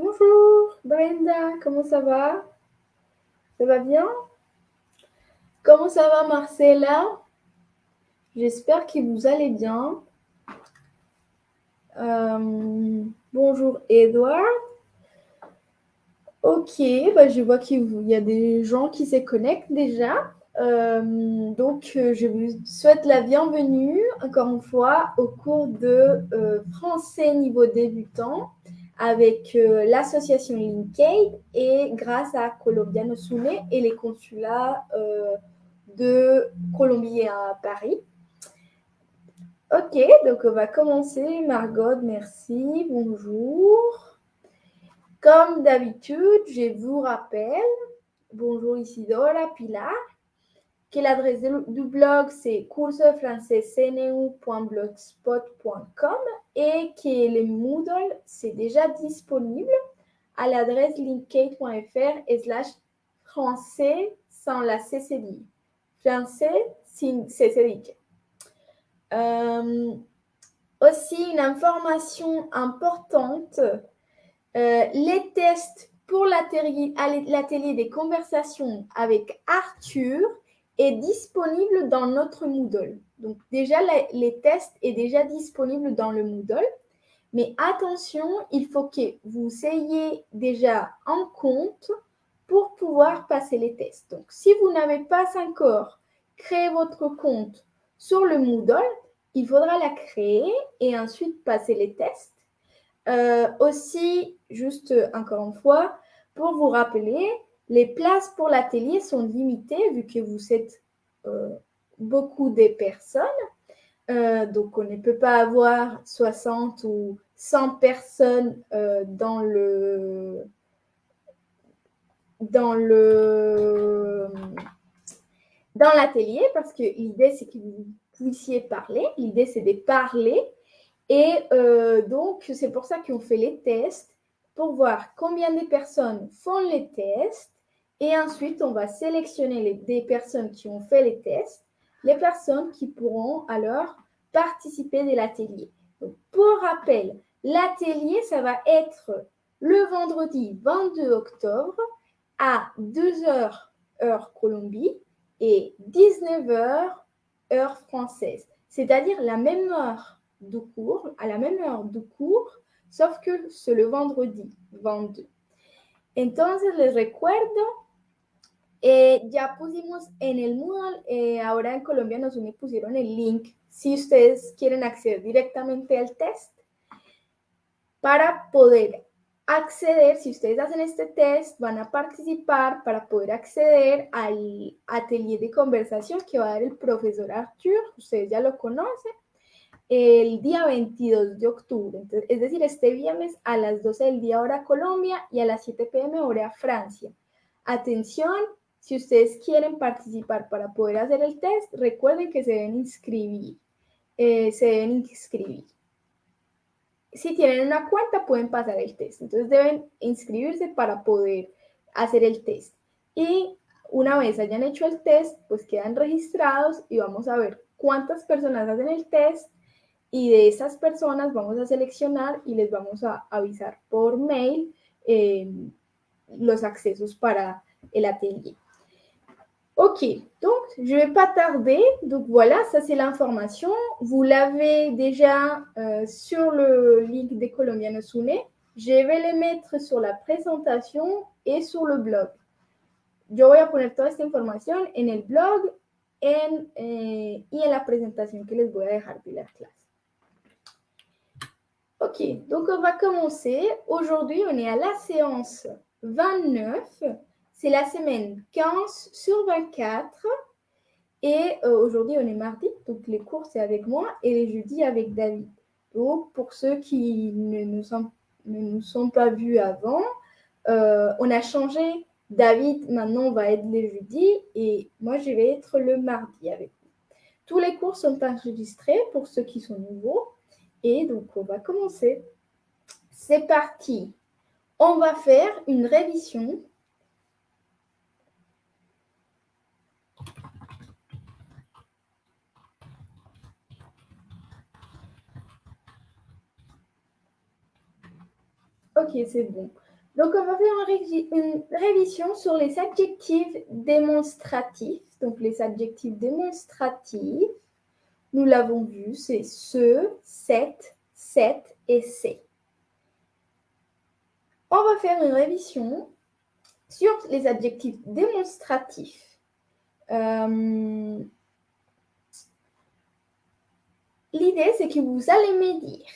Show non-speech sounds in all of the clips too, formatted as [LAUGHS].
Bonjour Brenda, comment ça va? Ça va bien? Comment ça va Marcella? J'espère que vous allez bien. Euh, bonjour Edouard. Ok, bah, je vois qu'il y a des gens qui se connectent déjà. Euh, donc, euh, je vous souhaite la bienvenue encore une fois au cours de français niveau débutant avec l'association Linkade et grâce à Colombiano Sune et les consulats de Colombie à Paris. Ok, donc on va commencer. Margot, merci. Bonjour. Comme d'habitude, je vous rappelle, bonjour Isidora, Pilar, que l'adresse du blog c'est coursefrançaiscnu.blogspot.com et que le Moodle c'est déjà disponible à l'adresse linkate.fr slash français sans la CCD. Français sin CCD. Euh, aussi, une information importante, euh, les tests pour l'atelier des conversations avec Arthur est disponible dans notre Moodle. Donc déjà, les tests est déjà disponible dans le Moodle. Mais attention, il faut que vous ayez déjà en compte pour pouvoir passer les tests. Donc, si vous n'avez pas encore créé votre compte sur le Moodle, il faudra la créer et ensuite passer les tests. Euh, aussi, juste encore une fois, pour vous rappeler, les places pour l'atelier sont limitées vu que vous êtes euh, beaucoup de personnes. Euh, donc, on ne peut pas avoir 60 ou 100 personnes dans le dans le dans l'atelier parce que l'idée c'est que vous puissiez parler. L'idée c'est de parler et euh, donc c'est pour ça qu'on fait les tests pour voir combien de personnes font les tests et ensuite on va sélectionner des personnes qui ont fait les tests, les personnes qui pourront alors participer de l'atelier. Pour rappel, l'atelier ça va être le vendredi 22 octobre à 2h heure Colombie et 19h heure française, c'est-à-dire la même heure de cours, à la même heure de cours, sauf que c'est le vendredi 22. Entonces les recuerdo, eh, ya pusimos en el Moodle, eh, ahora en Colombia nos pusieron el link si ustedes quieren acceder directamente al test para poder acceder, si ustedes hacen este test, van a participar para poder acceder al atelier de conversación que va a dar el profesor Arthur, ustedes ya lo conocen, el día 22 de octubre, es decir, este viernes a las 12 del día hora Colombia y a las 7 pm hora Francia. Atención, si ustedes quieren participar para poder hacer el test, recuerden que se deben inscribir, eh, se deben inscribir si tienen una cuenta pueden pasar el test. Entonces deben inscribirse para poder hacer el test. Y una vez hayan hecho el test, pues quedan registrados y vamos a ver cuántas personas hacen el test y de esas personas vamos a seleccionar y les vamos a avisar por mail eh, los accesos para el atelier. Ok, donc je ne vais pas tarder. Donc voilà, ça c'est l'information. Vous l'avez déjà euh, sur le link de Colombiano Sune. Je vais les mettre sur la présentation et sur le blog. Yo voy a poner toda esta información en el blog en, eh, y en la presentación que les voy a dejar de la clase. Ok, donc on va commencer. Aujourd'hui, on est à la séance 29 c'est la semaine 15 sur 24. Et euh, aujourd'hui, on est mardi, donc les cours, c'est avec moi et les jeudis avec David. Donc, pour ceux qui ne nous sont, ne nous sont pas vus avant, euh, on a changé. David, maintenant, va être les jeudis et moi, je vais être le mardi avec vous. Tous les cours sont enregistrés pour ceux qui sont nouveaux. Et donc, on va commencer. C'est parti. On va faire une révision Ok, c'est bon. Donc, on va faire une révision sur les adjectifs démonstratifs. Donc, les adjectifs démonstratifs, nous l'avons vu, c'est ce, cette, cette et c'est. On va faire une révision sur les adjectifs démonstratifs. Euh, l'idée, c'est que vous allez me dire,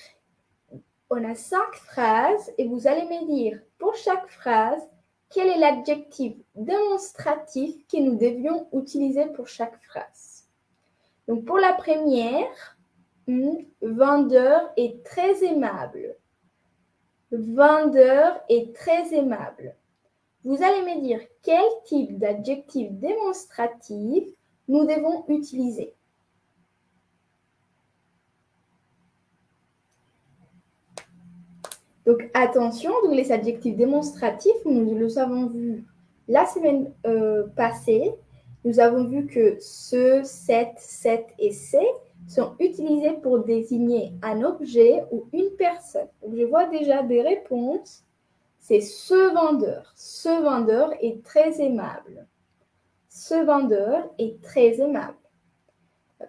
on a cinq phrases et vous allez me dire pour chaque phrase quel est l'adjectif démonstratif que nous devions utiliser pour chaque phrase. Donc pour la première, vendeur est très aimable. Vendeur est très aimable. Vous allez me dire quel type d'adjectif démonstratif nous devons utiliser? Donc attention, donc les adjectifs démonstratifs, nous le avons vu la semaine euh, passée. Nous avons vu que ce, cette, cette et c'est sont utilisés pour désigner un objet ou une personne. je vois déjà des réponses. C'est ce vendeur. Ce vendeur est très aimable. Ce vendeur est très aimable.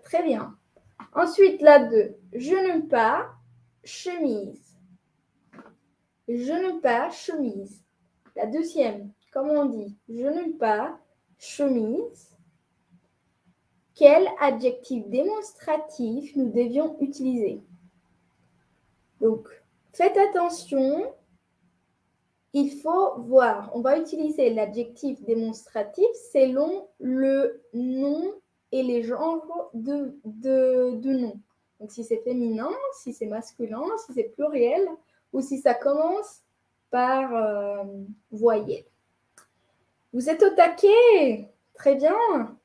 Très bien. Ensuite, la 2. Je n'aime pas chemise. Je n'aime pas chemise. La deuxième, comment on dit Je n'aime pas chemise. Quel adjectif démonstratif nous devions utiliser? Donc, faites attention. Il faut voir. On va utiliser l'adjectif démonstratif selon le nom et les genres de, de, nom. Donc, si c'est féminin, si c'est masculin, si c'est pluriel, ou si ça commence par euh, voyelle. Vous êtes au taquet Très bien.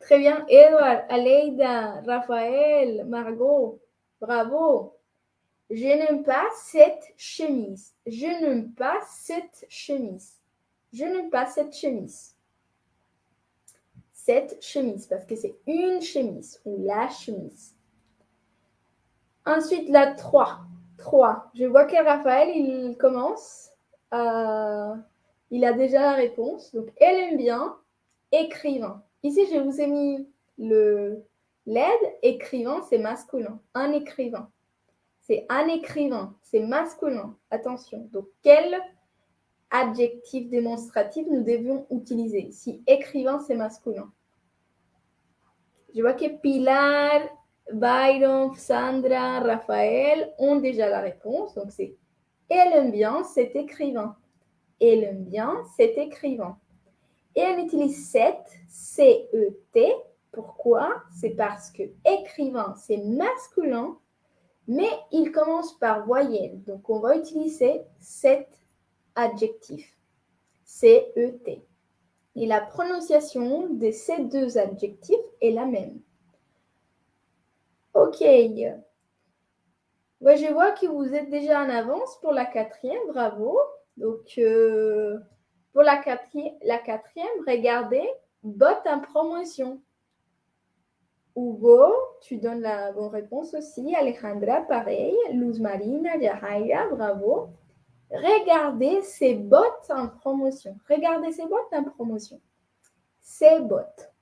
Très bien. Edouard, Aleida, Raphaël, Margot, bravo. Je n'aime pas cette chemise. Je n'aime pas cette chemise. Je n'aime pas cette chemise. Cette chemise, parce que c'est une chemise ou la chemise. Ensuite, la 3. 3. Je vois que Raphaël, il commence. il a déjà la réponse. Donc, elle aime bien écrivain. Ici, je vous ai mis le l'aide. Écrivain, c'est masculin. Un écrivain. C'est un écrivain. C'est masculin. Attention. Donc, quel adjectif démonstratif nous devions utiliser? Si écrivain, c'est masculin Je vois que Pilar, Byron, Sandra, Raphaël ont déjà la réponse. Donc, c'est elle aime bien cet écrivain. Elle aime bien cet écrivain. Et elle utilise cette, C-E-T. Pourquoi? C'est parce que écrivain, c'est masculin, mais il commence par voyelle. Donc, on va utiliser cet adjectif, C-E-T. Et la prononciation de ces deux adjectifs est la même. Ok. je vois que vous êtes déjà en avance pour la quatrième, bravo. Donc, euh, pour la quatrième, regardez, bot en promotion. Hugo, tu donnes la bonne réponse aussi. Alejandra, pareil. Luz Marina, Yahaya, bravo. Regardez ces bottes en promotion. Regardez ces bottes en promotion. Ces bottes.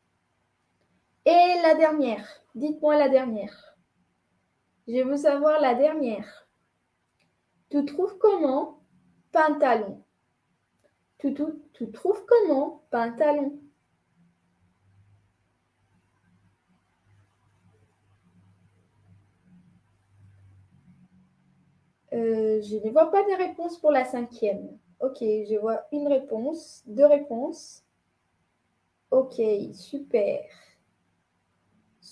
Et la dernière. Dites-moi la dernière. Je veux savoir la dernière. Tu trouves comment pantalon? Tu, trouves comment pantalon? Euh, Je ne vois pas de réponse pour la cinquième. Ok, je vois une réponse, deux réponses. Ok, super.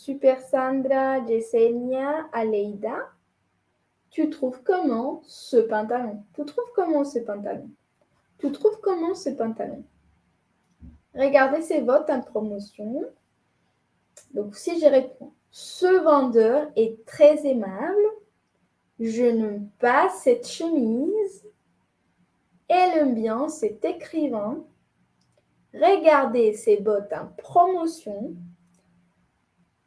Super Sandra, Yesenia, Aleida. Tu trouves comment ce pantalon? Tu trouves comment ce pantalon? Tu trouves comment ce pantalon? Regardez ces votes en promotion. Donc, si je réponds, ce vendeur est très aimable. Je n'aime pas cette chemise. Elle aime bien cet écrivain. Regardez ces bottes en promotion.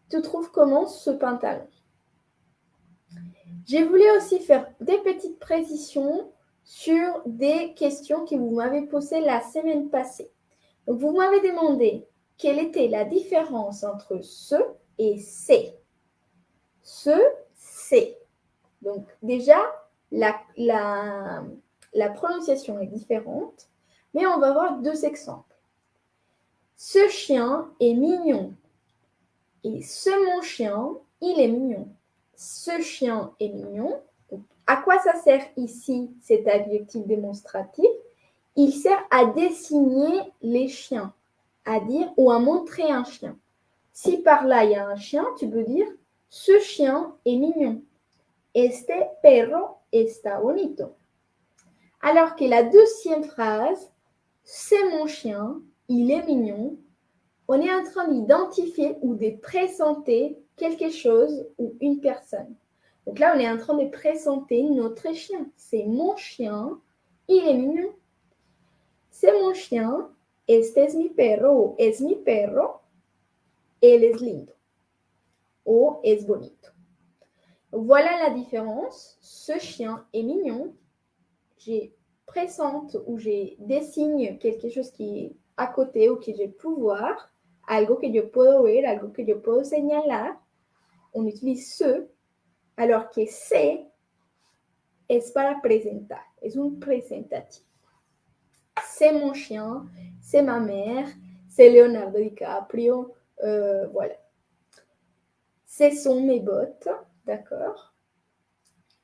Tu trouves comment ce pantalon? J'ai voulu aussi faire des petites précisions sur des questions que vous m'avez posées la semaine passée. Donc, vous m'avez demandé quelle était la différence entre ce et c'est. Ce, c'est. Donc, déjà, la, la prononciation est différente, mais on va voir deux exemples. Ce chien est mignon. Et ce mon chien, il est mignon. Ce chien est mignon. à quoi ça sert ici cet adjectif démonstratif? Il sert à désigner les chiens, à dire ou à montrer un chien. Si par là il y a un chien, tu peux dire ce chien est mignon. Este perro está bonito. Alors que la deuxième phrase, c'est mon chien, il est mignon, on est en train d'identifier ou de présenter quelque chose ou une personne. Donc là, on est en train de présenter notre chien. C'est mon chien, il est mignon. C'est mon chien, este es mi perro, es mi perro, él es lindo. O es bonito. Voilà la différence. Ce chien est mignon. J'ai présente ou j'ai dessigne quelque chose qui est à côté ou que je peux voir, algo que yo puedo ver, algo que yo puedo señalar, on utilise ce, alors que c'est es para presentar, es un presentatif. C'est mon chien, c'est ma mère, c'est Leonardo DiCaprio, euh, voilà. Ce sont mes bottes, d'accord?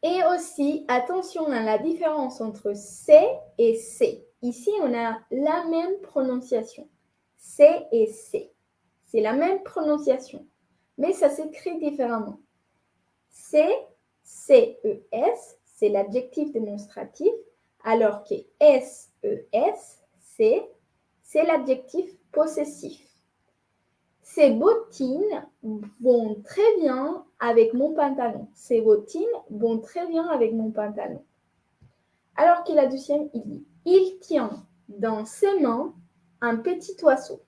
Et aussi, attention à la différence entre C et C. Ici, on a la même prononciation. C et C. C'est la même prononciation, mais ça s'écrit différemment. C, C-E-S, c'est l'adjectif démonstratif, alors que S-E-S, C, c'est l'adjectif possessif. Ces bottines vont très bien avec mon pantalon. Ces bottines vont très bien avec mon pantalon. Alors que la deuxième, il dit Il tient dans ses mains un petit oiseau.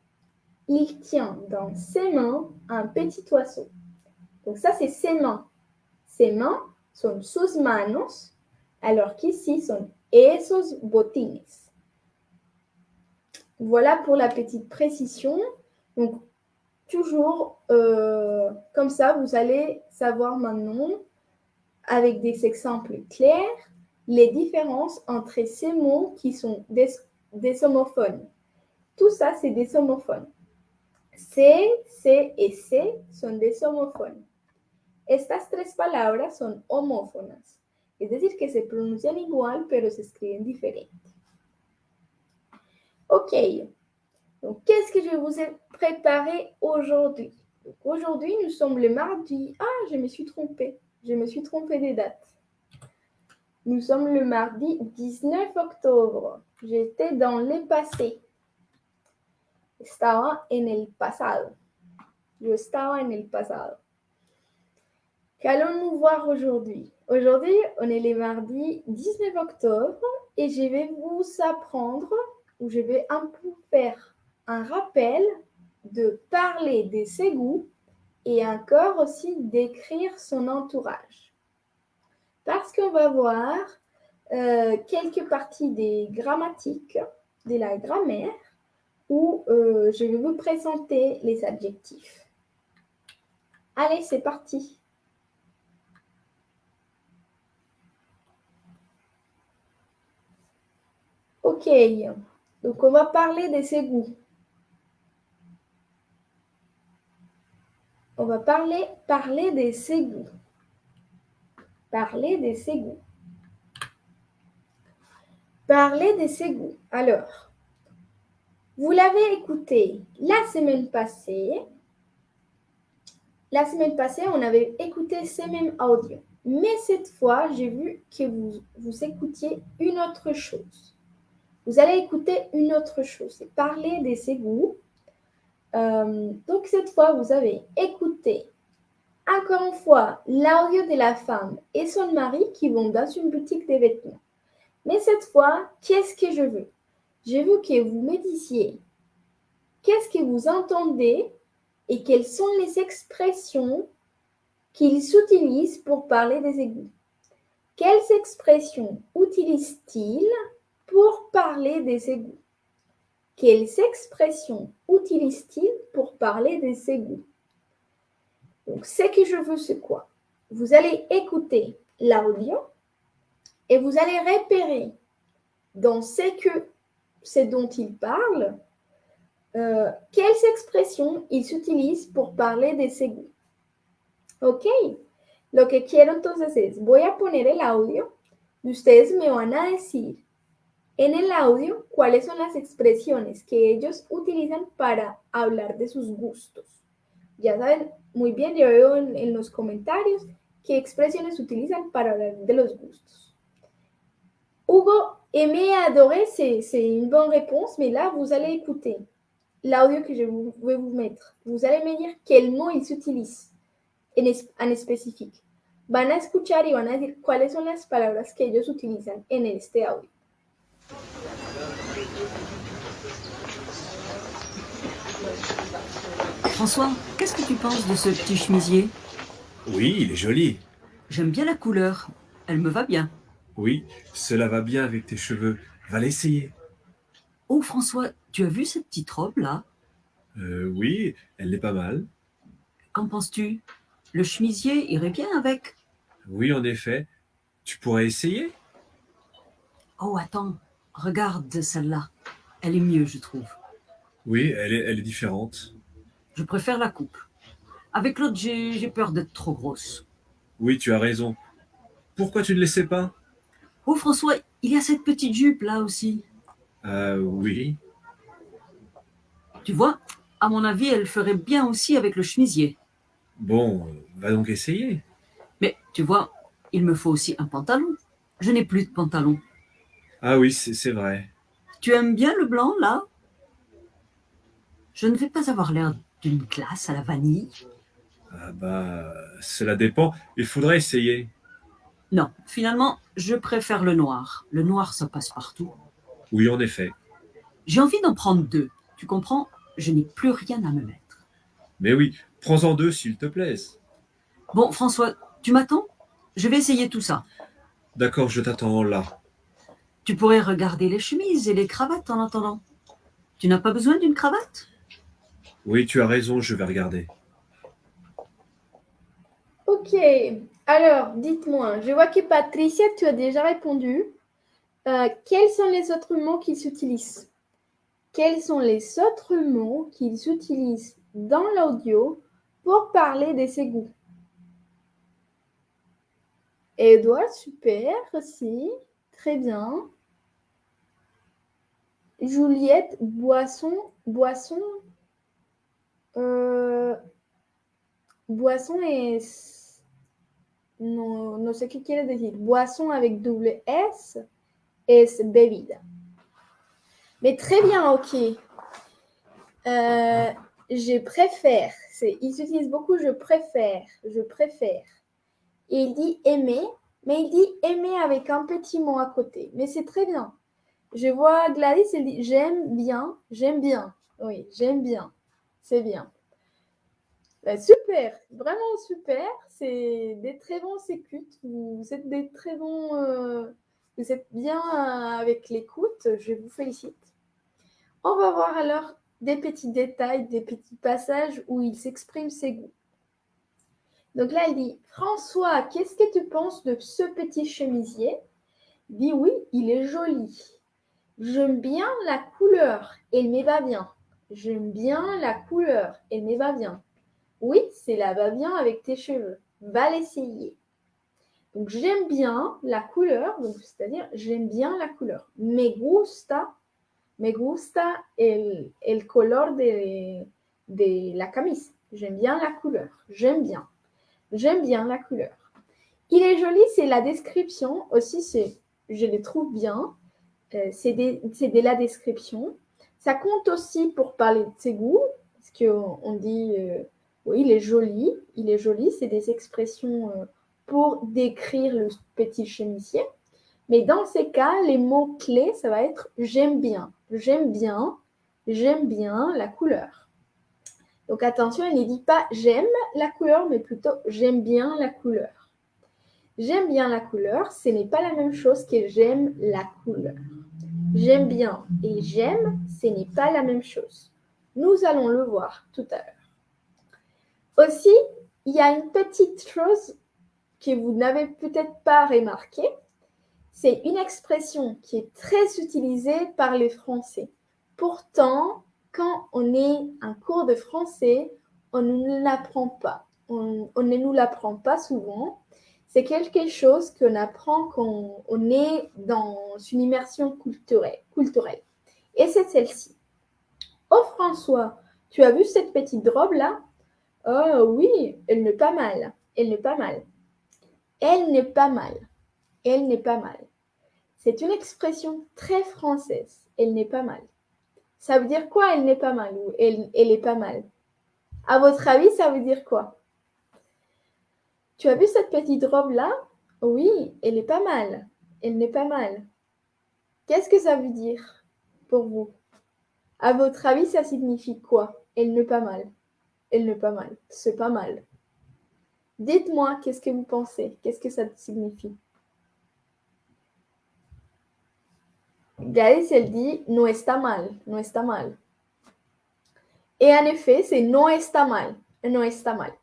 Il tient dans ses mains un petit oiseau. Donc ça, c'est ses mains. Ses mains sont sus manos, alors qu'ici sont esos botines. Voilà pour la petite précision. Donc, toujours euh, comme ça, vous allez savoir maintenant, avec des exemples clairs, les différences entre ces mots qui sont des, homophones. Tout ça, c'est des homophones. C, C et C sont des homophones. Estas tres palabras son homófonas, es decir, que se pronuncian igual, pero se escriben diferente. Ok, donc qu'est-ce que je vous ai préparé aujourd'hui Aujourd'hui, nous sommes le mardi. Ah, je me suis trompée. Je me suis trompée des dates. Nous sommes le mardi 19 octobre. J'étais dans le passé. Estaba en el pasado. Yo estaba en el pasado. Qu'allons-nous voir aujourd'hui? Aujourd'hui, on est le mardi 19 octobre et je vais vous apprendre, ou je vais un peu faire un rappel de parler de ses goûts et encore aussi d'écrire son entourage. Parce qu'on va voir euh, quelques parties des grammatiques, de la grammaire, où euh, je vais vous présenter les adjectifs. Allez, c'est parti. Ok, donc on va parler de ses goûts. On va parler, parler des ségouts. Parler des ségouts. Parler des ségouts. Alors, vous l'avez écouté la semaine passée. La semaine passée, on avait écouté ces mêmes audios. Mais cette fois, j'ai vu que vous, vous écoutiez une autre chose. Vous allez écouter une autre chose. C'est parler des égouts euh, donc cette fois, vous avez écouté encore une fois l'audio de la femme et son mari qui vont dans une boutique de vêtements. Mais cette fois, qu'est-ce que je veux? Je veux que vous me disiez qu'est-ce que vous entendez et quelles sont les expressions qu'ils utilisent pour parler des égouts. quelles expressions utilise-t-il pour parler des égouts Quelles expressions utilise-t-il pour parler des égouts Donc, ce que je veux, c'est quoi? Vous allez écouter l'audio et vous allez repérer dans ce, que, ce dont il parle, euh, quelles expressions il s'utilise pour parler des égouts. ¿Ok? Lo que quiero entonces es, voy a poner el audio y ustedes me van a decir en el audio cuáles son las expresiones que ellos utilizan para hablar de sus gustos. Ya saben muy bien, yo veo en, en los comentarios qué expresiones utilizan para hablar de los gustos. Hugo, aimer, adorer, c'est une bonne réponse, mais là, vous allez écouter l'audio que je vais vous mettre. Vous allez me dire quel mot il s'utilise en, es, en spécifique. Van a escuchar y van a decir cuáles son las palabras que ellos utilizan en este audio. François, qu'est-ce que tu penses de ce petit chemisier? Oui, il est joli. J'aime bien la couleur. Elle me va bien. Oui, cela va bien avec tes cheveux. Va l'essayer. Oh François, tu as vu cette petite robe là? Euh, oui, elle est pas mal. Qu'en penses-tu? Le chemisier irait bien avec. Oui, en effet. Tu pourrais essayer? Oh attends, regarde celle-là. Elle est mieux, je trouve. Oui, elle est, elle est différente. Je préfère la coupe. Avec l'autre, j'ai j'ai peur d'être trop grosse. Oui, tu as raison. Pourquoi tu ne laissais pas? Oh François, il y a cette petite jupe là aussi. Euh, oui. Tu vois, à mon avis, elle ferait bien aussi avec le chemisier. Bon, va donc essayer. Mais tu vois, il me faut aussi un pantalon. Je n'ai plus de pantalon. Ah oui, c'est vrai. Tu aimes bien le blanc là? Je ne vais pas avoir l'air d'une glace à la vanille. Ah bah, cela dépend. Il faudrait essayer. Non, finalement, je préfère le noir. Le noir, ça passe partout. Oui, en effet. J'ai envie d'en prendre deux. Tu comprends? Je n'ai plus rien à me mettre. Mais oui, prends-en deux s'il te plaise. Bon, François, tu m'attends? Je vais essayer tout ça. D'accord, je t'attends là. Tu pourrais regarder les chemises et les cravates en attendant. Tu n'as pas besoin d'une cravate? Oui, tu as raison, je vais regarder. Ok, alors dites-moi, je vois que Patricia, tu as déjà répondu. Euh, quels sont les autres mots qu'ils s'utilisent Quels sont les autres mots qu'ils utilisent dans l'audio pour parler des égouts Edouard, super aussi, très bien. Juliette, boisson, boisson, euh, boisson es, no, no sé qué quiere decir. Boisson avec double S es bebida. Mais très bien, ok. Euh, je préfère. Ils utilisent beaucoup je préfère. Je préfère. Il dit aimer, mais il dit aimer avec un petit mot à côté. Mais c'est très bien. Je vois Gladys, elle dit j'aime bien, j'aime bien. Oui, j'aime bien. C'est bien. Ben, super, vraiment super. C'est des très bons écoutes. Vous êtes des très bons. euh, vous êtes bien euh, avec l'écoute. Je vous félicite. On va voir alors des petits détails, des petits passages où il s'exprime ses goûts. Donc là, il dit François, qu'est-ce que tu penses de ce petit chemisier? Il dit Oui, il est joli. J'aime bien la couleur, elle me va bien. J'aime bien la couleur, elle me va bien. Oui, cela va bien avec tes cheveux. Va l'essayer. Donc j'aime bien la couleur, c'est-à-dire j'aime bien la couleur. Me gusta, me gusta el, color de, la camisa. J'aime bien la couleur. J'aime bien. J'aime bien la couleur. Il est joli, c'est la description. Aussi, c'est, je le trouve bien. Euh, c'est de la description. Ça compte aussi pour parler de ses goûts, parce qu'on on dit, euh, oui, il est joli, il est joli, c'est des expressions euh, pour décrire le petit chemisier. Mais dans ces cas, les mots clés, ça va être j'aime bien, j'aime bien, j'aime bien la couleur. Donc attention, il ne dit pas j'aime la couleur, mais plutôt j'aime bien la couleur. J'aime bien la couleur, ce n'est pas la même chose que j'aime la couleur. J'aime bien et j'aime, ce n'est pas la même chose. Nous allons le voir tout à l'heure. Aussi, il y a une petite chose que vous n'avez peut-être pas remarqué. C'est une expression qui est très utilisée par les Français. Pourtant, quand on est en cours de français, on ne l'apprend pas. On, ne nous l'apprend pas souvent. C'est quelque chose qu'on apprend quand on est dans une immersion culturelle. culturelle. Et c'est celle-ci. Oh François, tu as vu cette petite robe-là? Oh oui, elle n'est pas mal. Elle n'est pas mal. Elle n'est pas mal. Elle n'est pas mal. C'est une expression très française. Elle n'est pas mal. Ça veut dire quoi Elle n'est pas mal elle, elle est pas mal? À votre avis, ça veut dire quoi? Tu as vu cette petite robe-là? Oui, elle est pas mal. Elle n'est pas mal. Qu'est-ce que ça veut dire pour vous? À votre avis, ça signifie quoi? Elle n'est pas mal. Elle n'est pas mal. C'est pas mal. Dites-moi, qu'est-ce que vous pensez Qu'est-ce que ça signifie Gladys, elle dit no está mal, no está mal. Y en efecto, no está mal, no está mal.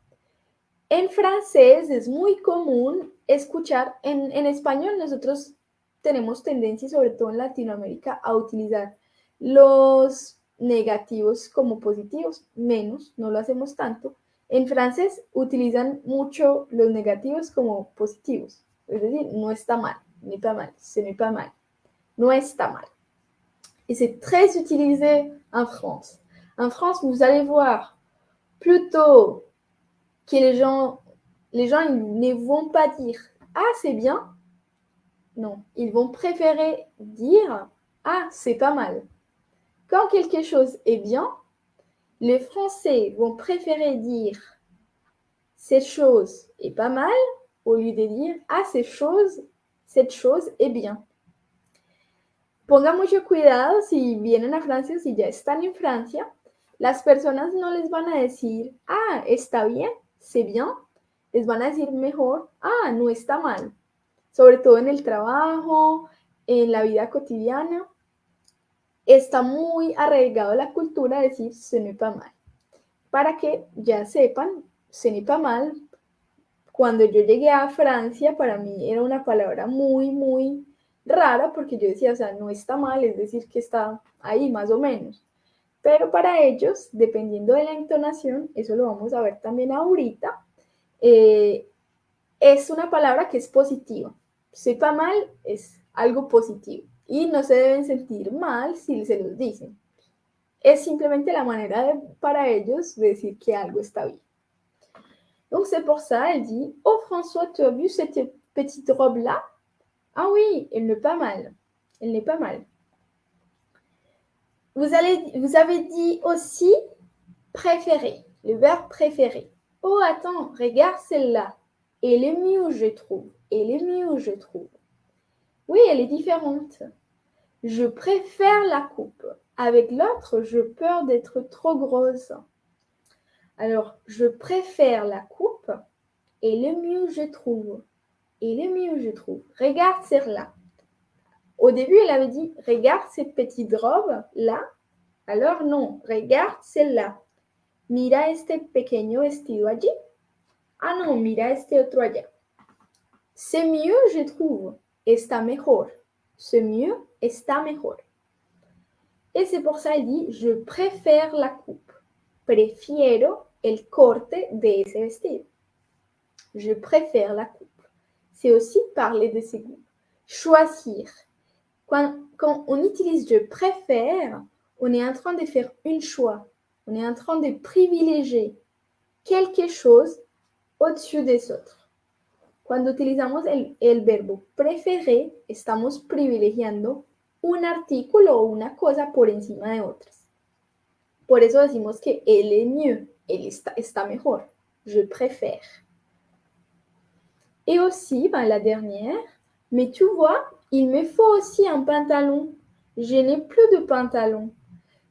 En francés es muy común escuchar, en, en español nosotros tenemos tendencia, sobre todo en Latinoamérica, a utilizar los negativos como positivos, menos, no lo hacemos tanto. En francés utilizan mucho los negativos como positivos, es decir, no está mal, ni pas mal, ce n'est pas mal. No está mal. Et c'est très utilisé en France. En France, vous allez voir plutôt que les gens, les gens ne vont pas dire Ah, c'est bien. Non, ils vont préférer dire Ah, c'est pas mal. Quand quelque chose est bien, les Français vont préférer dire cette chose est pas mal au lieu de dire Ah, cette chose, cette chose est bien. Ponga mucho cuidado si vienen a Francia, si ya están en Francia, las personas no les van a decir, ah, está bien, c'est bien, les van a decir mejor, ah, no está mal, sobre todo en el trabajo, en la vida cotidiana. Está muy arraigado la cultura de decir n'est pas mal. Para que ya sepan, n'est pas mal. Cuando yo llegué a Francia, para mí era una palabra muy, muy rara porque yo decía, o sea, no está mal, es decir, que está ahí más o menos. Pero para ellos, dependiendo de la entonación, eso lo vamos a ver también ahorita, eh, es una palabra que es positiva. Sepa mal es algo positivo y no se deben sentir mal si se los dicen. Es simplemente la manera para ellos de decir que algo está bien. Donc c'est pour ça, elle dit, oh François, tu as vu cette petite robe-là? Ah oui, elle n'est pas mal. Elle n'est pas mal. Vous, avez dit aussi préféré, le verbe préféré. Oh, attends, regarde celle-là. Elle est mieux, je trouve. Elle est mieux, je trouve. Oui, elle est différente. Je préfère la coupe. Avec l'autre, je peur d'être trop grosse. Alors, je préfère la coupe et le mieux, je trouve il est mieux, je trouve. Regarde celle-là. Au début, elle avait dit Regarde cette petite robe-là. Alors non, regarde celle-là. Mira este pequeño vestido allí. Ah non, mira este otro allá. C'est mieux, je trouve. Está mejor. C'est mieux, está mejor. Et c'est pour ça qu'elle dit Je préfère la coupe. Prefiero el corte de ese vestido. Je préfère la coupe c'est aussi parler de ses goûts. Choisir. Quand, on utilise je préfère, on est en train de faire un choix. On est en train de privilégier quelque chose au-dessus des autres. Cuando utilizamos el, el verbo preferir, estamos privilegiando un artículo o una cosa por encima de otras. Por eso decimos que él est mieux, él está, está. Je préfère. Et aussi, ben, la dernière, mais tu vois, il me faut aussi un pantalon. Je n'ai plus de pantalon.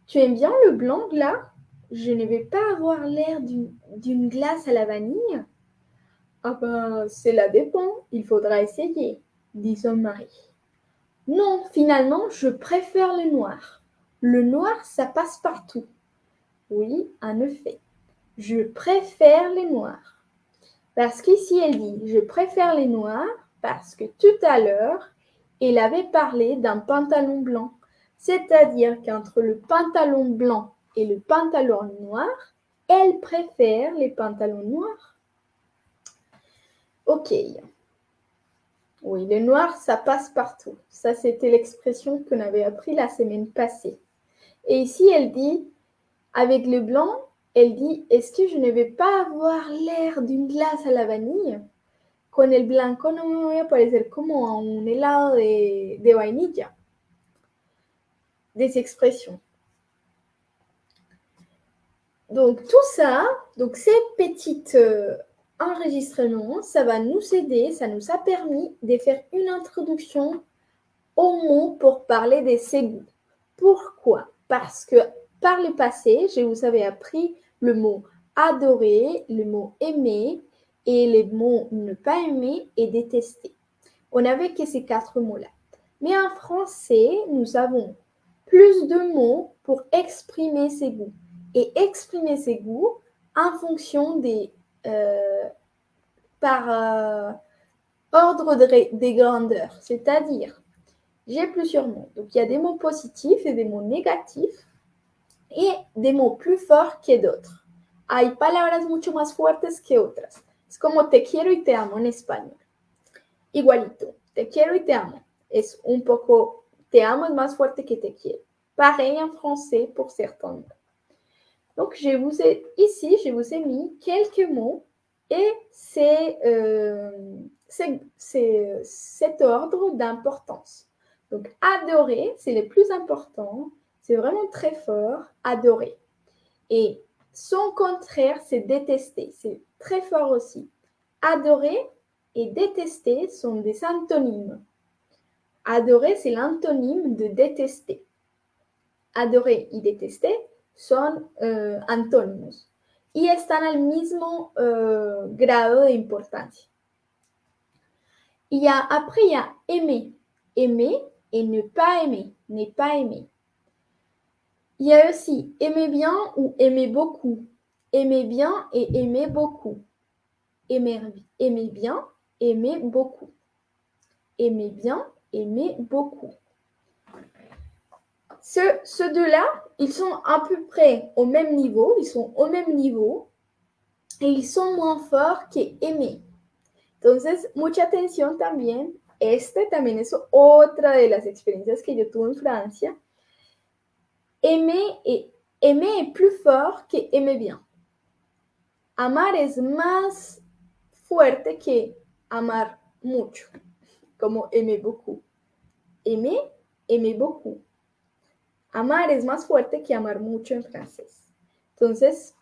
Tu aimes bien le blanc là? Je ne vais pas avoir l'air d'une glace à la vanille Ah ben, cela dépend, il faudra essayer, dit son mari. Non, finalement, je préfère le noir. Le noir, ça passe partout. Oui, en effet. Je préfère les noirs. Parce qu'ici, elle dit Je préfère les noirs parce que tout à l'heure, elle avait parlé d'un pantalon blanc. C'est-à-dire qu'entre le pantalon blanc et le pantalon noir, elle préfère les pantalons noirs. Ok. Oui, le noir, ça passe partout. Ça, c'était l'expression qu'on avait appris la semaine passée. Et ici, elle dit, avec le blanc, elle dit, est-ce que je ne vais pas avoir l'air d'une glace à la vanille? Con el blanco no me voy a parecer como un helado de, de vainilla. Des expressions. Donc tout ça, donc ces petits euh, enregistrements, ça va nous aider, ça nous a permis de faire une introduction aux mots pour parler des ségouts. Pourquoi? Parce que par le passé, je vous avais appris le mot adorer, le mot aimer et les mots ne pas aimer et détester. On n'avait que ces quatre mots-là. Mais en français, nous avons plus de mots pour exprimer ses goûts et exprimer ses goûts en fonction des par euh, ordre des grandeurs, c'est-à-dire j'ai plusieurs mots. Donc il y a des mots positifs et des mots négatifs et des mots plus forts que d'autres. Hay palabras mucho más fuertes que otras. Es como te quiero y te amo en español. Igualito, te quiero y te amo. Es un poco, te amo es más fuerte que te quiero. Pareil en français pour certains mots. Donc, je vous ai, ici, je vous ai mis quelques mots et c'est euh, cet ordre d'importance. Donc, adorer, c'est le plus important. C'est vraiment très fort, adorer. Et son contraire, c'est détester. C'est très fort aussi. Adorer et détester sont des antonymes. Adorer, c'est l'antonyme de détester. Adorer et détester son euh, antónimos y están al mismo euh, grado de importancia. Y a, après, il y a aimer. Aimer et ne pas aimer. Ne pas aimer. Il y a aussi aimer bien ou aimer beaucoup. Aimer bien et aimer beaucoup. Aimer, aimer bien, aimer beaucoup. Aimer bien, aimer beaucoup. Ce, deux-là, ils sont à peu près au même niveau, ils sont au même niveau et ils sont moins forts que aimer. Entonces, mucha atención también. Este también es otra de las experiencias que yo tuve en Francia. Aimer, aimer est plus fort que aimer bien. Amar es más fuerte que amar mucho, como aimer beaucoup. Aimer, aimer beaucoup. Amar es más fuerte que amar mucho en francés. Entonces,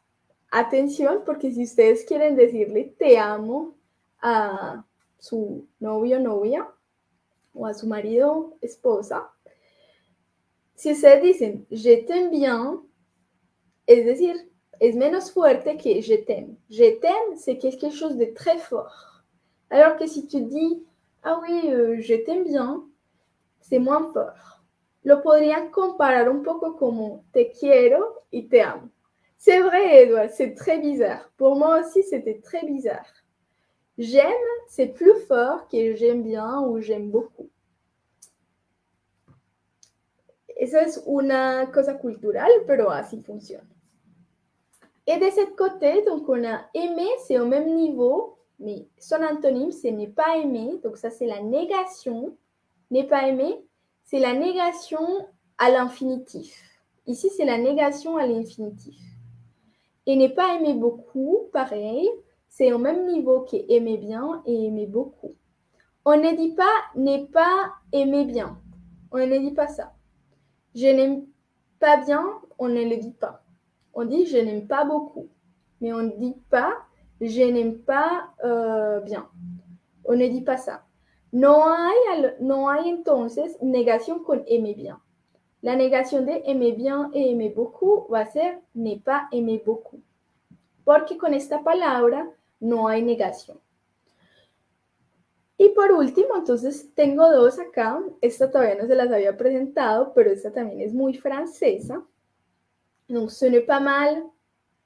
atención porque si ustedes quieren decirle te amo a su novio novia o a su marido esposa, si ustedes dicen je t'aime bien, es decir, es menos fuerte que je t'aime. Je t'aime, c'est quelque chose de très fort. Alors que si tu dis ah oui, euh, je t'aime bien, c'est moins fort. Lo podrían comparar un poco como te quiero y te amo. C'est vrai, Edouard, c'est très bizarre. Pour moi aussi, c'était très bizarre. J'aime, c'est plus fort que j'aime bien ou j'aime beaucoup. Esa es una cosa cultural, pero así funciona. Et de ce côté, donc on a aimé, c'est au même niveau, mais son antonyme, c'est n'est pas aimé. Donc ça, c'est la négation. N'est pas aimé, c'est la négation à l'infinitif. Ici, c'est la négation à l'infinitif. Et n'est pas aimer beaucoup, pareil, c'est au même niveau qu'aimer bien et aimer beaucoup. On ne dit pas n'est pas aimer bien. On ne dit pas ça. Je n'aime pas bien, on ne le dit pas. On dit je n'aime pas beaucoup. Mais on ne dit pas je n'aime pas euh, bien. On ne dit pas ça. No hay, entonces negación con aimer bien. La negación de aimer bien et aimer beaucoup va a ser ne pas aimer beaucoup. Porque con esta palabra no hay negación. Y por último, entonces tengo dos acá. Esta todavía no se las había presentado, pero esta también es muy francesa. Donc, ce n'est pas mal.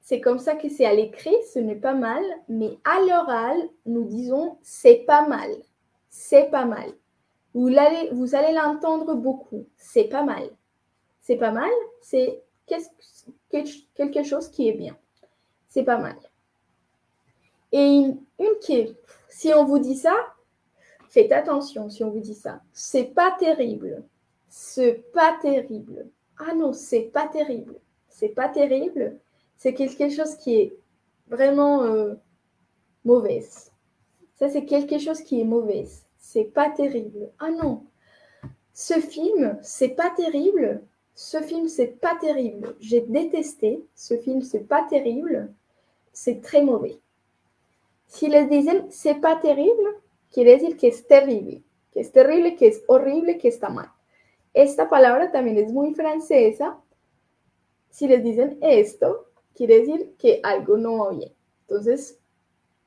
C'est comme ça que c'est à l'écrit, ce n'est pas mal. Mais à l'oral, nous disons c'est pas mal. C'est pas mal. Vous allez, vous allez l'entendre beaucoup. C'est pas mal. C'est pas mal, c'est quelque chose qui est bien. C'est pas mal. Et une, qui si on vous dit ça, faites attention si on vous dit ça. C'est pas terrible. C'est pas terrible. Ah non, c'est pas terrible. C'est pas terrible. C'est quelque chose qui est vraiment euh, mauvaise. Ça, c'est quelque chose qui est mauvaise. C'est pas terrible. Ah non. Ce film, c'est pas terrible. Ce film, c'est pas terrible. J'ai détesté. Ce film, c'est pas terrible. C'est très mauvais. Si les dicen c'est pas terrible, quiere decir que es terrible, que es terrible, que es horrible, que está mal. Esta palabra también es muy francesa. Si les dicen esto, quiere decir que algo no va bien. Entonces,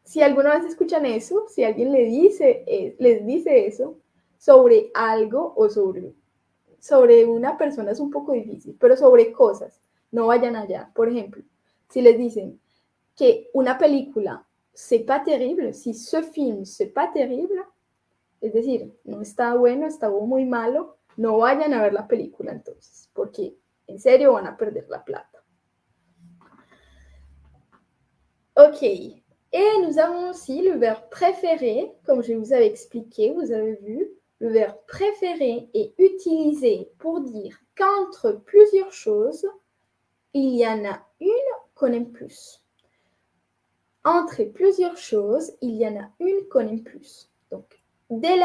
si alguna vez escuchan eso, si alguien le dice, eh, les dice eso sobre algo o sobre, sobre una persona es un poco difícil, pero sobre cosas, no vayan allá. Por ejemplo, si les dicen que una película c'est pas terrible, si ce film c'est pas terrible, es decir, no está bueno, está muy malo, no vayan a ver la película entonces, porque en serio van a perder la plata. Ok, et nous avons aussi le verbe préféré, comme je vous avais expliqué, vous avez vu, le verbe préféré est utilisé pour dire qu'entre plusieurs choses, il y en a une qu'on aime plus. Entre plusieurs choses, il y en a une qu'on aime plus. Donc, dès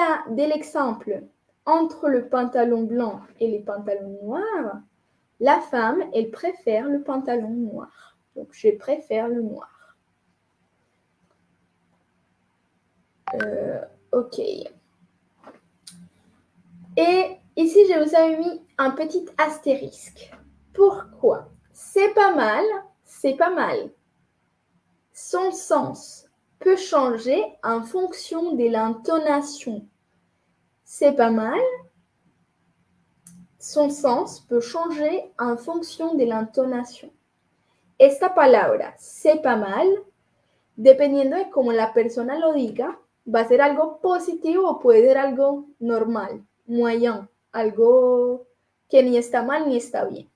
l'exemple entre le pantalon blanc et les pantalons noirs, la femme, elle préfère le pantalon noir. Donc, je préfère le noir. Euh, ok. Et ici, je vous avais mis un petit astérisque. Pourquoi? C'est pas mal, c'est pas mal. Son sens peut changer en fonction de l'intonation. C'est pas mal. Son sens peut changer en fonction de l'intonation. Esta palabra, c'est pas mal, dependiendo de cómo la persona lo diga, va a ser algo positivo o puede ser algo normal, moyen, algo que ni está mal ni está bien.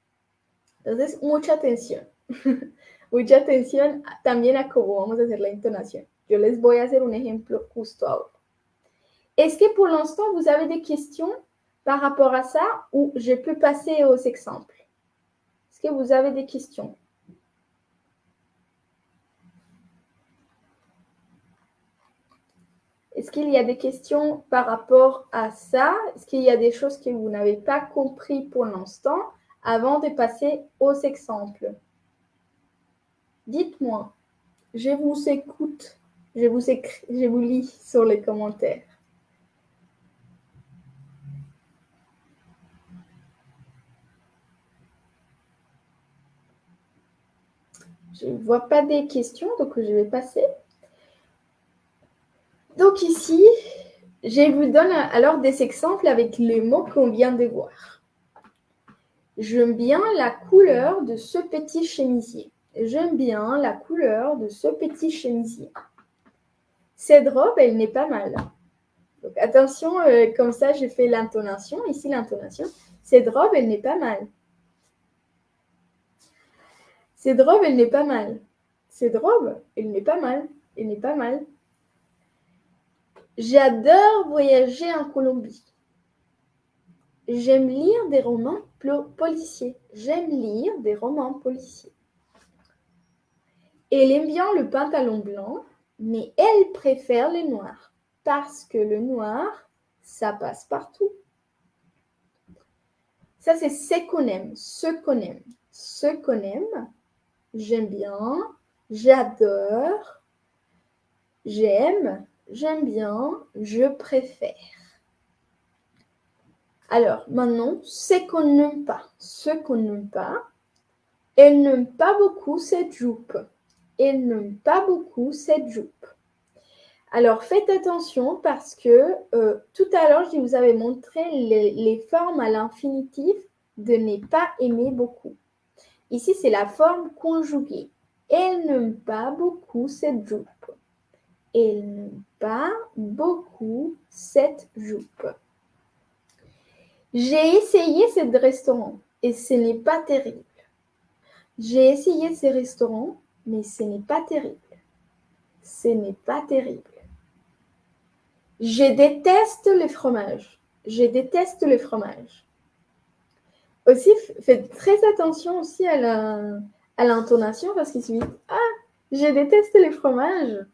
Entonces, mucha atención. [LAUGHS] Mucha atención también a cómo vamos a hacer la intonación. Yo les voy a hacer un ejemplo justo ahora. Est-ce que pour l'instant, vous avez des questions par rapport à ça ou je peux passer aux exemples Est-ce que vous avez des questions Est-ce qu'il y a des questions par rapport à ça? Est-ce qu'il y a des choses que vous n'avez pas compris pour l'instant avant de passer aux exemples? Dites-moi, je vous écoute, je vous lis sur les commentaires. Je ne vois pas des questions, donc je vais passer. Donc ici, je vous donne alors des exemples avec les mots qu'on vient de voir. J'aime bien la couleur de ce petit chemisier. J'aime bien la couleur de ce petit chemisier. Cette robe, elle n'est pas mal. Donc attention, euh, comme ça, j'ai fait l'intonation. Ici, l'intonation. Cette robe, elle n'est pas mal. Cette robe, elle n'est pas mal. Cette robe, elle n'est pas mal. Elle n'est pas mal. J'adore voyager en Colombie. J'aime lire des romans policiers. J'aime lire des romans policiers. Elle aime bien le pantalon blanc, mais elle préfère le noir parce que le noir, ça passe partout. Ça, c'est ce qu'on aime, ce qu'on aime, ce qu'on aime. J'aime bien, j'adore, j'aime, j'aime bien, je préfère. Alors, maintenant, ce qu'on n'aime pas. Ce qu'on n'aime pas, elle n'aime pas beaucoup cette jupe. Elle n'aime pas beaucoup cette jupe. Alors faites attention parce que euh, tout à l'heure, je vous avais montré les, formes à l'infinitif de n'est pas aimer beaucoup. Ici, c'est la forme conjuguée. Elle n'aime pas beaucoup cette jupe. Elle n'aime pas beaucoup cette jupe. J'ai essayé ce restaurant et ce n'est pas terrible. J'ai essayé ce restaurant, mais ce n'est pas terrible. Ce n'est pas terrible. Je déteste le fromage. Je déteste le fromage. Aussi, faites très attention aussi à l'intonation parce qu'il suffit Ah, je déteste les fromages.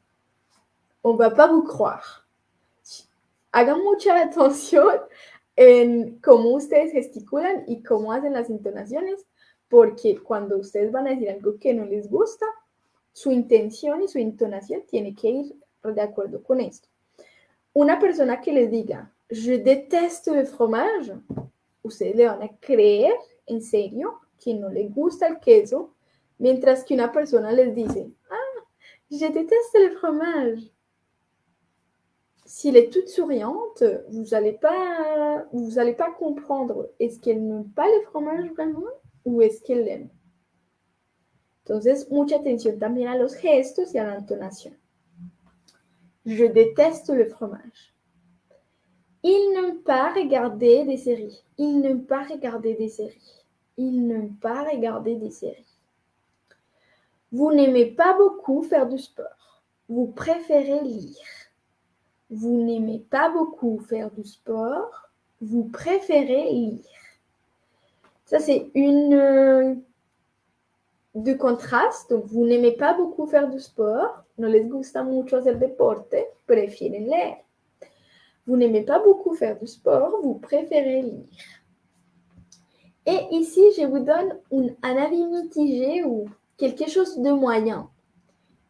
On va pas vous croire. Hagan mucha atención en cómo ustedes gesticulan y cómo hacen las entonaciones, porque cuando ustedes van a decir algo que no les gusta, su intención y su entonación tiene que ir de acuerdo con esto. Una persona que les diga, je déteste le fromage, ustedes le van a creer en serio que no le gusta el queso, mientras que una persona les dice, ah, je déteste le fromage. S'il est toute souriante, vous n'allez pas, pas comprendre est-ce qu'elle n'aime pas le fromage vraiment ou est-ce qu'elle l'aime? Entonces, mucha atención también a los gestos y a la. Je déteste le fromage. Il n'aime pas regarder des séries. Il n'aime pas regarder des séries. Il n'aime pas regarder des séries. Vous n'aimez pas beaucoup faire du sport. Vous préférez lire. Vous n'aimez pas beaucoup faire du sport. Vous préférez lire. Ça, c'est une euh, de contraste. Donc, vous n'aimez pas beaucoup faire du sport. No les gusta mucho hacer deporte. Prefieren leer. Vous n'aimez pas beaucoup faire du sport. Vous préférez lire. Et ici, je vous donne un, un avis mitigé ou quelque chose de moyen.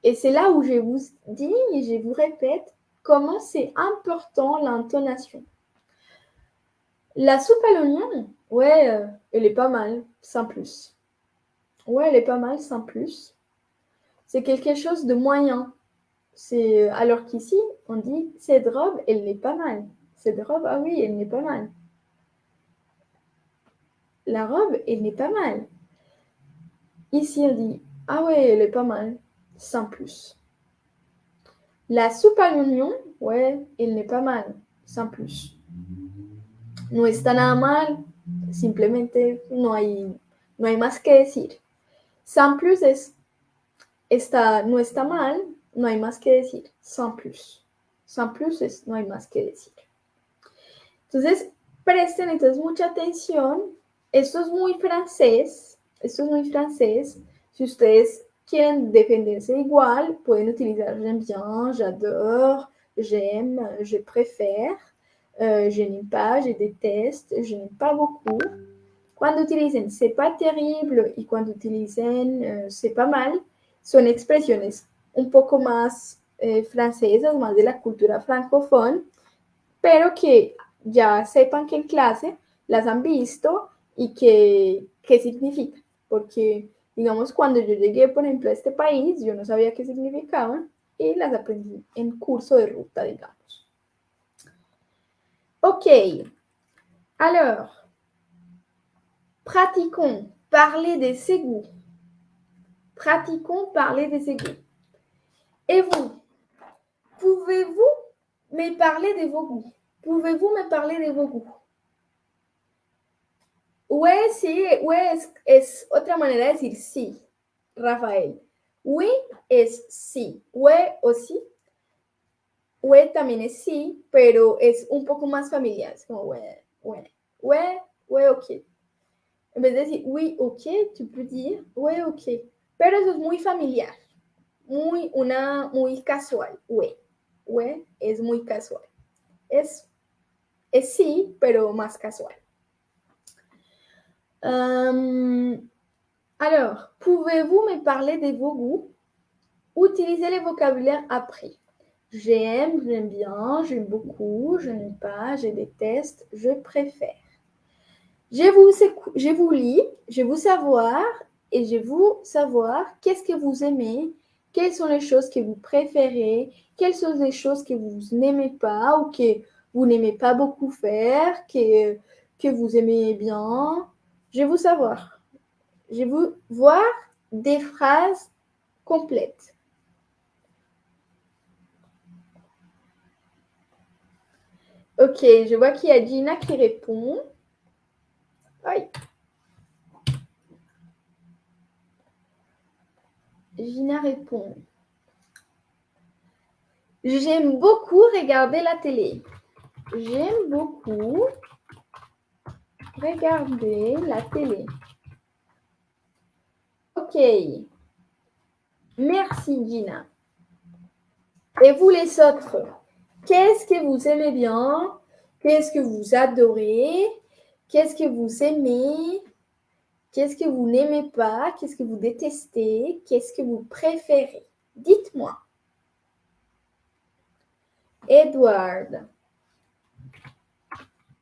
Et c'est là où je vous dis et je vous répète comment c'est important l'intonation? La soupe à l'oignon, ouais, euh, elle est pas mal, sans plus. Ouais, elle est pas mal, sans plus. C'est quelque chose de moyen. C'est alors qu'ici, on dit cette robe, elle n'est pas mal. Cette robe, ah oui, elle n'est pas mal. La robe, elle n'est pas mal. Ici, on dit ah ouais, elle est pas mal, sans plus. La soupe à l'oignon, ouais, elle n'est pas mal, sans plus. No está nada mal, simplemente no hay, no hay más que decir. Sans plus es, está, no está mal, no hay más que decir. Sans plus. Sans plus es, no hay más que decir. Entonces, presten entonces mucha atención. Esto es muy francés. Esto es muy francés. Si ustedes quieren defenderse igual, pueden utilizar j'aime bien, j'adore, j'aime, je préfère, euh, je n'aime pas, je déteste, je n'aime pas beaucoup. Cuando utilicen c'est pas terrible. Y cuando utilicen euh, c'est pas mal, son expresiones un poco más eh, francesas, más de la cultura francófona, pero que ya sepan que en clase las han visto y que qué significa, porque digamos cuando yo llegué por ejemplo a este país, yo no sabía qué significaban y las aprendí en curso de ruta, digamos. Ok, alors, pratiquons parler des égouts. Pratiquons parler des égouts. Et vous, pouvez-vous me parler de vos goûts Pouvez-vous me parler de vos goûts Ouais, sí, ouais es, otra manera de decir sí, Rafael. Oui es sí, ouais aussi. Ouais también es sí, pero es un poco más familiar. Es como ouais, ouais, ouais, ouais, ok. En vez de decir oui, ok, tu peux dire ouais, ok. Pero eso es muy familiar. Muy, una, muy casual. Ouais, ouais es muy casual. Es, es sí, pero más casual. Euh, alors, pouvez-vous me parler de vos goûts? Utilisez les vocabulaires après. J'aime, j'aime bien, j'aime beaucoup, je n'aime pas, je déteste, je préfère. Je vous, je vous lis, je vous savoir et je vous savoir qu'est-ce que vous aimez, quelles sont les choses que vous préférez, quelles sont les choses que vous n'aimez pas ou que vous n'aimez pas beaucoup faire, que, que vous aimez bien. Je veux savoir. Je veux voir des phrases complètes. Ok, je vois qu'il y a Gina qui répond. Aïe. Gina répond. J'aime beaucoup regarder la télé. J'aime beaucoup regarder la télé. Ok. Merci Gina. Et vous les autres, qu'est-ce que vous aimez bien? Qu'est-ce que vous adorez? Qu'est-ce que vous aimez? Qu'est-ce que vous n'aimez pas? Qu'est-ce que vous détestez? Qu'est-ce que vous préférez? Dites-moi. Edward.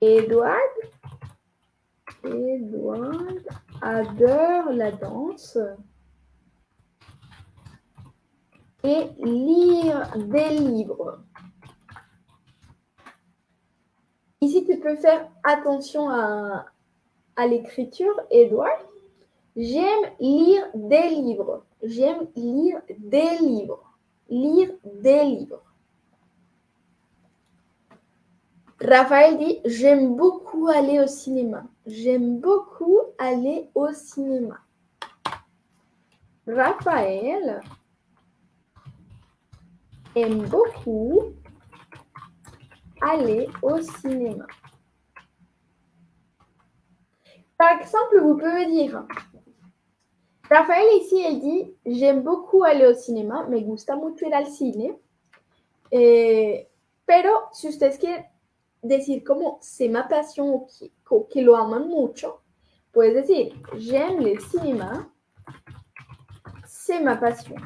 Edward? Edward adore la danse et lire des livres. Ici, tu peux faire attention à, l'écriture, Edward. J'aime lire des livres. J'aime lire des livres. Lire des livres. Raphaël dit J'aime beaucoup aller au cinéma. J'aime beaucoup aller au cinéma. Raphaël aime beaucoup aller au cinéma. Par exemple, vous pouvez dire Raphaël ici, elle dit J'aime beaucoup aller au cinéma, me gusta mucho ir al cine. Eh, pero si ustedes decir como c'est ma passion o que, que lo aman mucho, puedes decir j'aime le cinéma, c'est ma passion.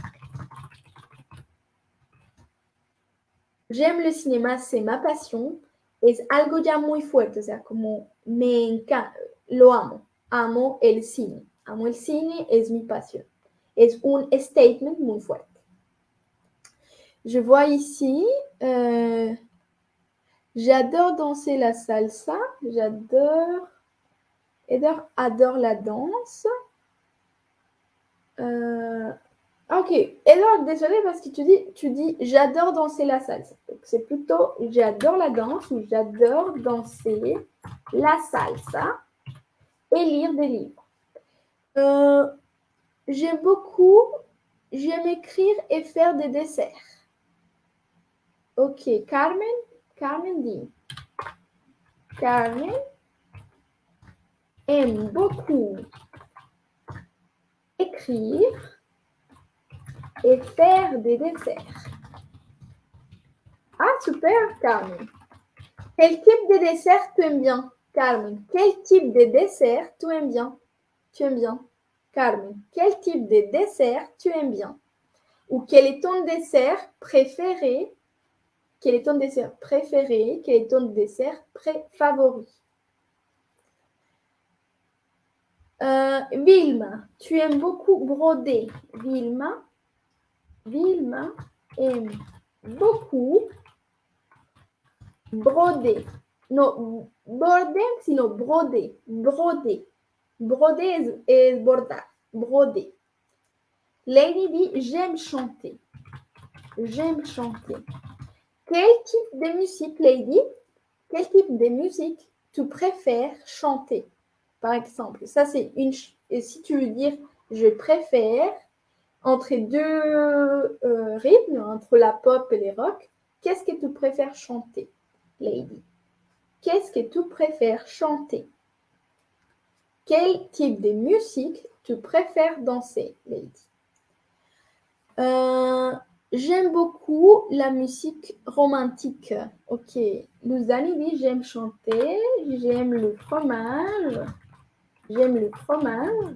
J'aime le cinéma, c'est ma passion. Es algo ya muy fuerte, o sea, como me encanta, lo amo, amo el cine, amo el cine, es mi pasión. Es un statement muy fuerte. Je vois ici, euh, J'adore danser la salsa. J'adore. Eder adore la danse. Euh, ok. Eder, désolé parce que tu dis, tu dis j'adore danser la salsa. C'est plutôt j'adore la danse ou j'adore danser la salsa et lire des livres. Euh, j'aime beaucoup, j'aime écrire et faire des desserts. Ok, Carmen, Carmen dit Carmen aime beaucoup écrire et faire des desserts. Ah, super, Carmen. Quel type de dessert tu aimes bien, Carmen Quel type de dessert tu aimes bien? Tu aimes bien, Carmen. Quel type de dessert tu aimes bien? Ou quel est ton dessert préféré quel est ton dessert préféré? Quel est ton dessert favori euh, Vilma, tu aimes beaucoup broder. Vilma, Vilma aime beaucoup broder. Non, border, sinon broder. Broder. Broder et bordar. Broder. Lady dit J'aime chanter. J'aime chanter. Quel type de musique, Lady? Quel type de musique tu préfères chanter? Par exemple, ça c'est une. Et si tu veux dire je préfère entre deux euh, rythmes, entre la pop et les rock, qu'est-ce que tu préfères chanter, Lady? Qu'est-ce que tu préfères chanter? Quel type de musique tu préfères danser, Lady? Euh, J'aime beaucoup la musique romantique. Ok. Luzani dit j'aime chanter, j'aime le fromage. J'aime le fromage.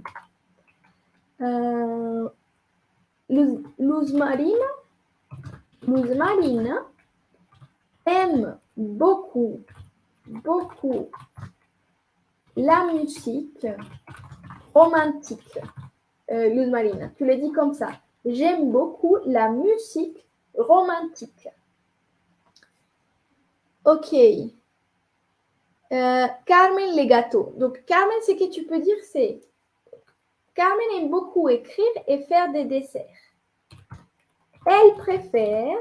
Euh, Luz, Luz Marine aime beaucoup, beaucoup la musique romantique. Euh, Luz tu le dis comme ça. J'aime beaucoup la musique romantique. Ok. Euh, Carmen les gâteaux. Donc, Carmen, ce que tu peux dire, c'est Carmen aime beaucoup écrire et faire des desserts. Elle préfère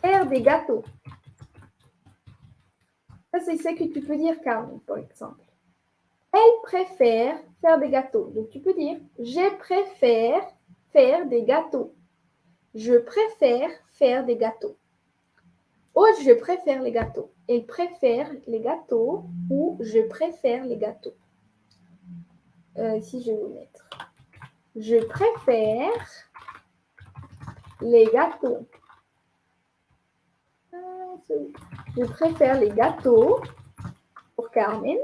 faire des gâteaux. Ça, c'est ce que tu peux dire, Carmen, par exemple. Elle préfère faire des gâteaux. Donc, tu peux dire Je préfère faire des gâteaux. Je préfère faire des gâteaux. Ou je préfère les gâteaux. Elle préfère les gâteaux ou je préfère les gâteaux. Euh, si je vais vous mettre. Je préfère les gâteaux. Ah, je préfère les gâteaux pour Carmen.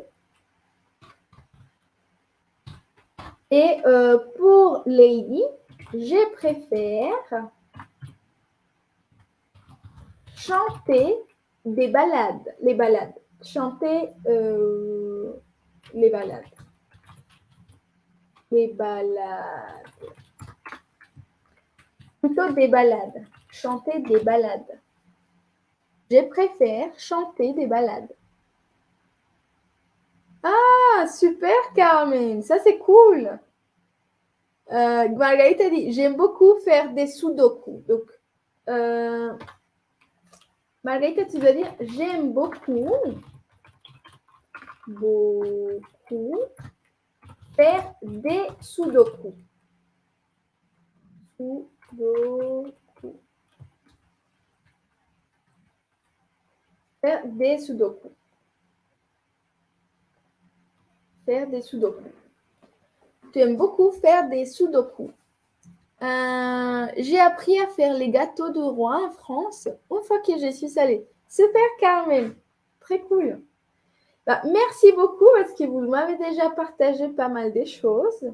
Et euh, pour Lady, je préfère chanter des balades, les balades, chanter euh, les balades, les balades, plutôt des balades, chanter des balades. Je préfère chanter des balades. Ah, super Carmen, ça c'est cool. Euh, Margarita dit, j'aime beaucoup faire des sudoku. Donc, euh, Margarita, tu dois dire, j'aime beaucoup, beaucoup faire des sudoku. Faire des sudoku. Faire des sudoku. Tu aimes beaucoup faire des sudoku. Euh, j'ai appris à faire les gâteaux de roi en France une fois que je suis allée. Super Carmen, très cool. Bah, merci beaucoup parce que vous m'avez déjà partagé pas mal de choses.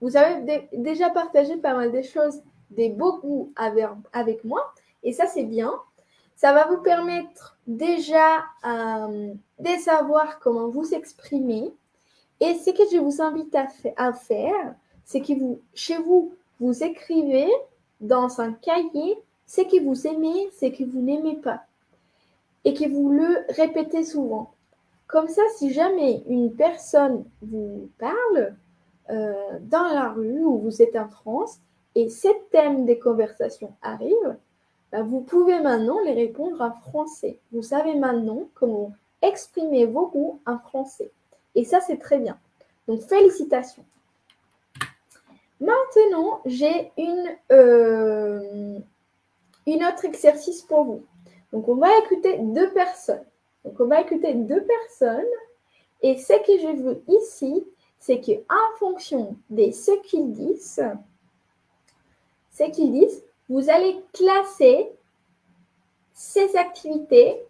Vous avez déjà partagé pas mal de choses, des beaux goûts avec, avec moi. Et ça, c'est bien. Ça va vous permettre déjà euh, de savoir comment vous exprimer. Et ce que je vous invite à, faire, c'est que vous, chez vous, vous écrivez dans un cahier ce que vous aimez, ce que vous n'aimez pas. Et que vous le répétez souvent. Comme ça, si jamais une personne vous parle euh, dans la rue ou vous êtes en France et ce thème des conversations arrive, vous pouvez maintenant les répondre en français. Vous savez maintenant comment exprimer vos goûts en français. Et ça, c'est très bien. Donc, félicitations. Maintenant, j'ai une, euh, autre exercice pour vous. Donc, on va écouter deux personnes. Donc, on va écouter deux personnes. Et ce que je veux ici, c'est qu'en fonction de ce qu'ils disent, ce qu'ils disent, vous allez classer ces activités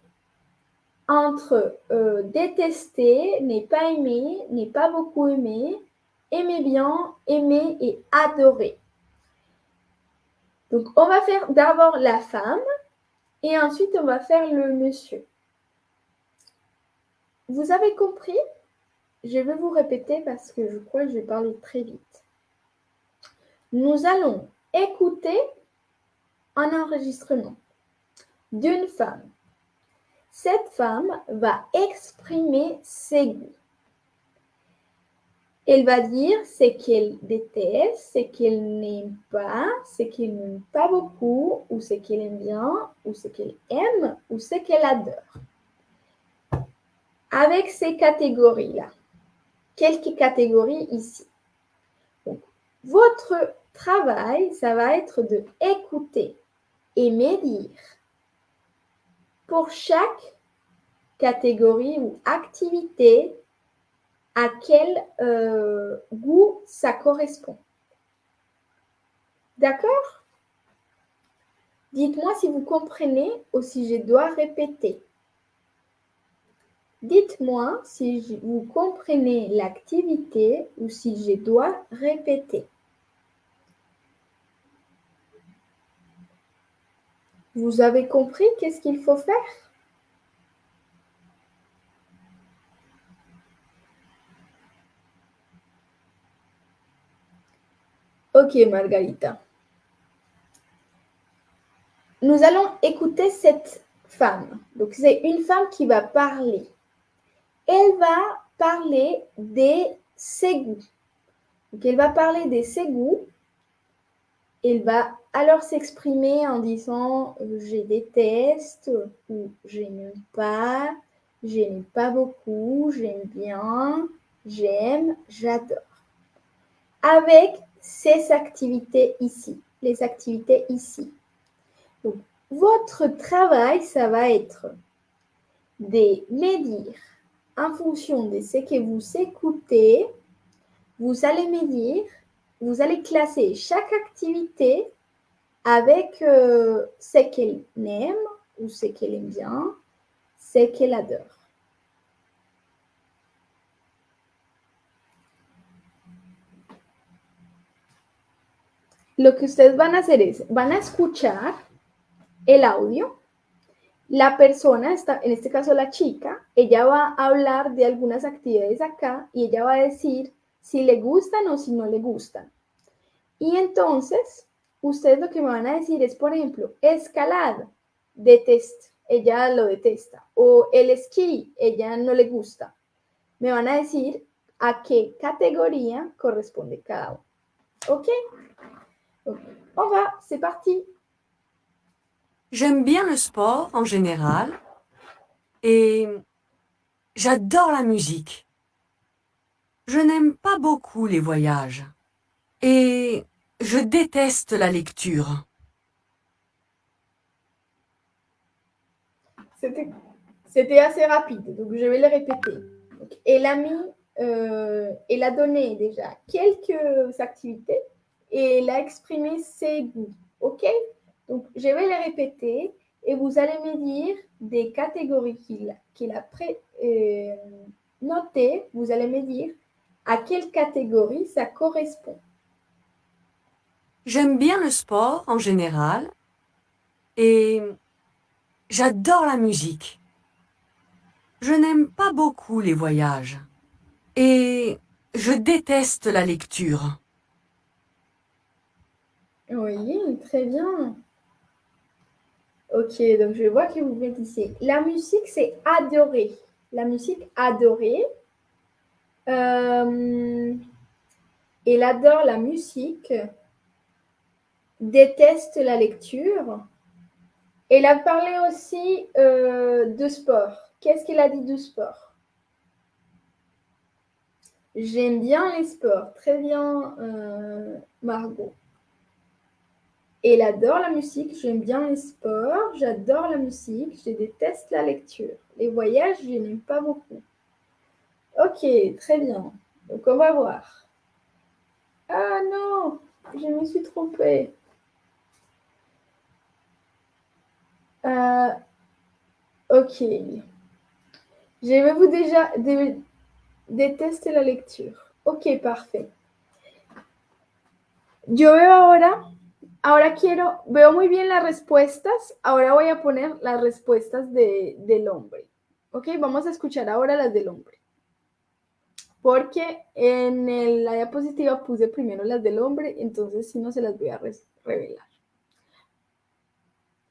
entre euh, détester, n'est pas aimé, n'est pas beaucoup aimé, aimer bien, aimer et adorer. Donc, on va faire d'abord la femme et ensuite on va faire le monsieur. Vous avez compris? Je vais vous répéter parce que je crois que je vais parler très vite. Nous allons écouter un enregistrement d'une femme. Cette femme va exprimer ses goûts. Elle va dire ce qu'elle déteste, ce qu'elle n'aime pas, ce qu'elle n'aime pas beaucoup, ou ce qu'elle aime bien, ou ce qu'elle aime, ou ce qu'elle adore. Avec ces catégories-là, quelques catégories ici. votre travail, ça va être de écouter et médire pour chaque catégorie ou activité à quel euh, goût ça correspond. D'accord? Dites-moi si vous comprenez ou si je dois répéter. Dites-moi si vous comprenez l'activité ou si je dois répéter. Vous avez compris qu'est-ce qu'il faut faire? Ok, Margarita. Nous allons écouter cette femme. Donc, c'est une femme qui va parler. Elle va parler des ses goûts. Donc, elle va parler des ses Elle va alors s'exprimer en disant euh, je déteste ou je n'aime pas, j'aime pas beaucoup, j'aime bien, j'aime, j'adore. Avec ces activités ici, les activités ici. Votre travail, ça va être de me dire en fonction de ce que vous écoutez, vous allez me dire, vous allez classer chaque activité avec euh, ce qu'elle aime ou ce qu'elle aime bien, ce qu'elle adore. Lo que ustedes van a hacer es, van a escuchar el audio. La persona, está, en este caso la chica, ella va a hablar de algunas actividades acá y ella va a decir si le gustan o si no le gustan. Y entonces, ustedes lo que me van a decir es, por ejemplo, escalada, detesta, ella lo detesta. O el esquí, ella no le gusta. Me van a decir a qué categoría corresponde cada. ¿Ok? On va, c'est parti. J'aime bien le sport en général et j'adore la musique. Je n'aime pas beaucoup les voyages et je déteste la lecture. C'était assez rapide, donc je vais le répéter. elle a euh, a donné déjà quelques activités et elle a exprimé ses goûts. OK? Donc, je vais les répéter et vous allez me dire des catégories qu'il a, euh, notées. Vous allez me dire à quelle catégorie ça correspond? J'aime bien le sport en général et j'adore la musique. Je n'aime pas beaucoup les voyages et je déteste la lecture. Oui, très bien. Ok, donc je vois que vous mettez ici. La musique, c'est adorer. La musique, adorer. Euh, elle adore la musique. Déteste la lecture. Elle a parlé aussi euh, de sport. Qu'est-ce qu'elle a dit de sport? J'aime bien les sports. Très bien, euh, Margot. Elle adore la musique, j'aime bien les sports, j'adore la musique, je déteste la lecture. Les voyages, je n'aime pas beaucoup. Ok, très bien. Donc on va voir. Ah non, je me suis trompée. Euh, ok. Je vais vous déjà détester la lecture? Ok, parfait. Yo veo ahora Ahora quiero, veo muy bien las respuestas, ahora voy a poner las respuestas de, del hombre. Ok, vamos a escuchar ahora las del hombre. Porque en la diapositiva puse primero las del hombre, entonces si no se las voy a revelar.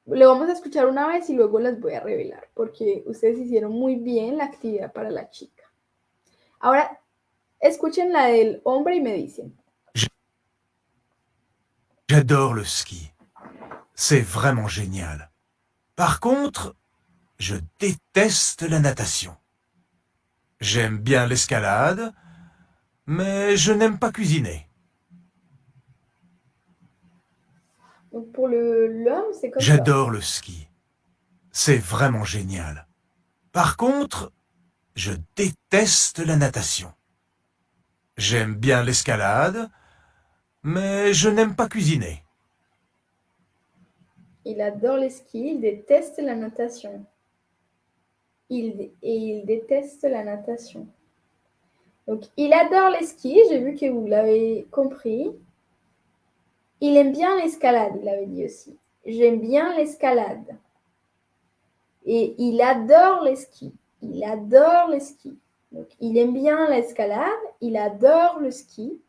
Le vamos a escuchar una vez y luego las voy a revelar, porque ustedes hicieron muy bien la actividad para la chica. Ahora, escuchen la del hombre y me dicen. J'adore le ski. C'est vraiment génial. Par contre, je déteste la natation. J'aime bien l'escalade, mais je n'aime pas cuisiner. pour l'homme, c'est comme J'adore le ski. C'est vraiment génial. Par contre, je déteste la natation. J'aime bien l'escalade, mais je n'aime pas cuisiner. Il adore les skis, il déteste la natation. Il, et il déteste la natation. Donc, il adore les skis, j'ai vu que vous l'avez compris. Il aime bien l'escalade, il avait dit aussi. J'aime bien l'escalade. Et il adore les skis. Il adore les skis. Donc, il aime bien l'escalade, il adore le ski.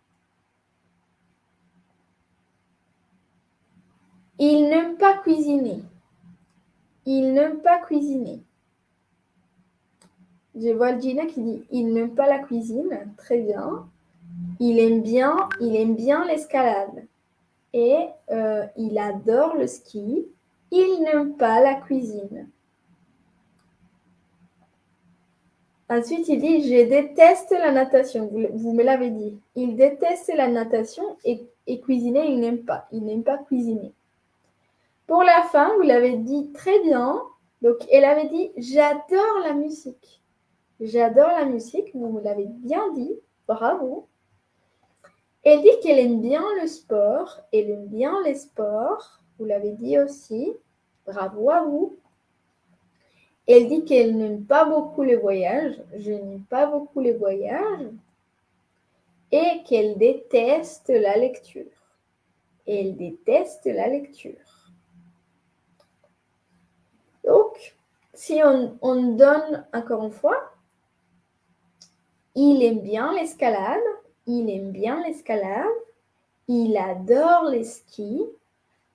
Il n'aime pas cuisiner. Il n'aime pas cuisiner. Je vois Gina qui dit il n'aime pas la cuisine. Très bien. Il aime bien, il aime bien l'escalade. Et euh, il adore le ski. Il n'aime pas la cuisine. Ensuite, il dit Je déteste la natation. Vous, me l'avez dit. Il déteste la natation et, et cuisiner, il n'aime pas. Il n'aime pas cuisiner. Pour la fin, vous l'avez dit très bien. Donc, elle avait dit J'adore la musique. J'adore la musique. Vous l'avez bien dit. Bravo. Elle dit qu'elle aime bien le sport. Elle aime bien les sports. Vous l'avez dit aussi. Bravo à vous. Elle dit qu'elle n'aime pas beaucoup les voyages. Je n'aime pas beaucoup les voyages. Et qu'elle déteste la lecture. Elle déteste la lecture. Donc, si on donne encore une fois, il aime bien l'escalade. Il aime bien l'escalade. Il adore les skis.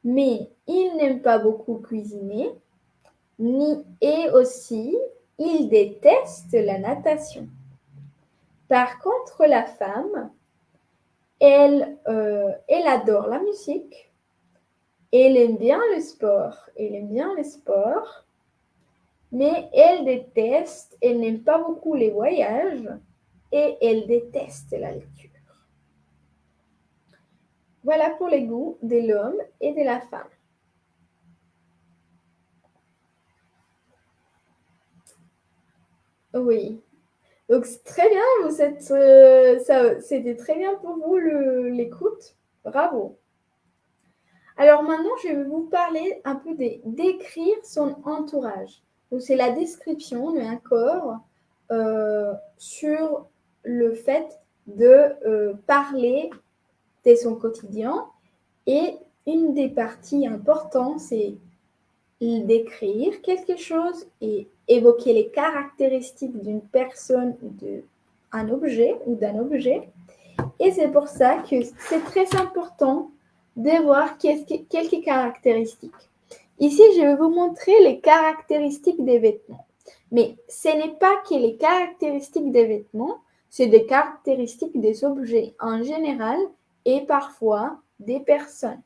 Mais il n'aime pas beaucoup cuisiner ni, et aussi, il déteste la natation. Par contre, la femme, elle, euh, elle adore la musique, elle aime bien le sport, elle aime bien le sport, mais elle déteste, elle n'aime pas beaucoup les voyages et elle déteste la lecture. Voilà pour les goûts de l'homme et de la femme. Oui. Donc, c'est très bien, vous êtes, euh, ça, c'était très bien pour vous l'écoute. Bravo. Alors maintenant, je vais vous parler un peu d'écrire son entourage. Donc, c'est la description d'un corps euh, sur le fait de euh, parler de son quotidien. Et une des parties importantes, c'est d'écrire quelque chose et évoquer les caractéristiques d'une personne d'un objet ou d'un objet. Et c'est pour ça que c'est très important de voir quelques caractéristiques. Ici, je vais vous montrer les caractéristiques des vêtements. Mais ce n'est pas que les caractéristiques des vêtements, c'est des caractéristiques des objets en général et parfois des personnes.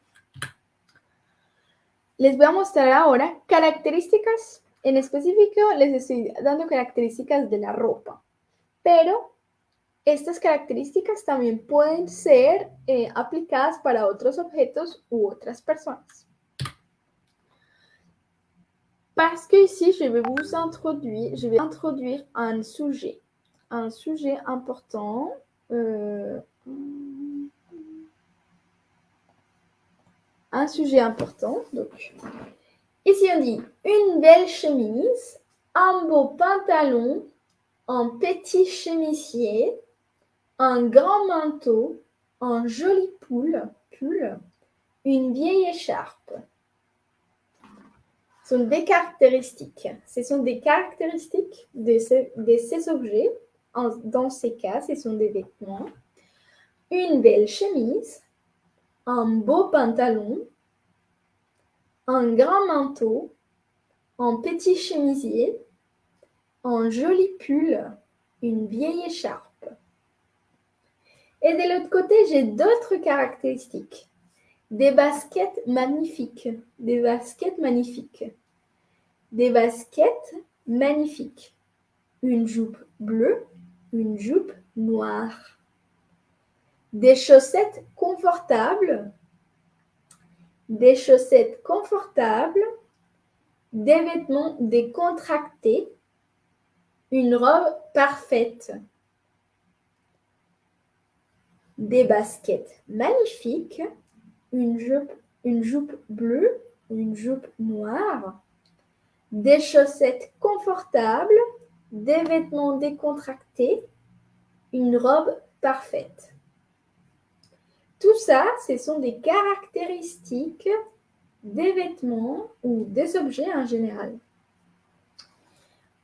Les voy a mostrar ahora características, en específico les estoy dando características de la ropa, pero estas características también pueden ser eh, aplicadas para otros objetos u otras personas. Parce que ici, je vais vous introduire, je vais introduire un sujet, un sujet important. Euh, un sujet important. Donc, ici, on dit une belle chemise, un beau pantalon, un petit chemisier, un grand manteau, un joli pull, pull une vieille écharpe. Ce sont des caractéristiques. Ce sont des caractéristiques de, de ces objets. Dans ces cas, ce sont des vêtements. Une belle chemise, un beau pantalon, un grand manteau, un petit chemisier, un joli pull, une vieille écharpe. Et de l'autre côté, j'ai d'autres caractéristiques. Des baskets magnifiques, des baskets magnifiques, des baskets magnifiques, une jupe bleue, une jupe noire. Des chaussettes confortables, des chaussettes confortables, des vêtements décontractés, une robe parfaite, des baskets magnifiques, une jupe, une jupe bleue, une jupe noire, des chaussettes confortables, des vêtements décontractés, une robe parfaite. Tout ça, ce sont des caractéristiques des vêtements ou des objets en général.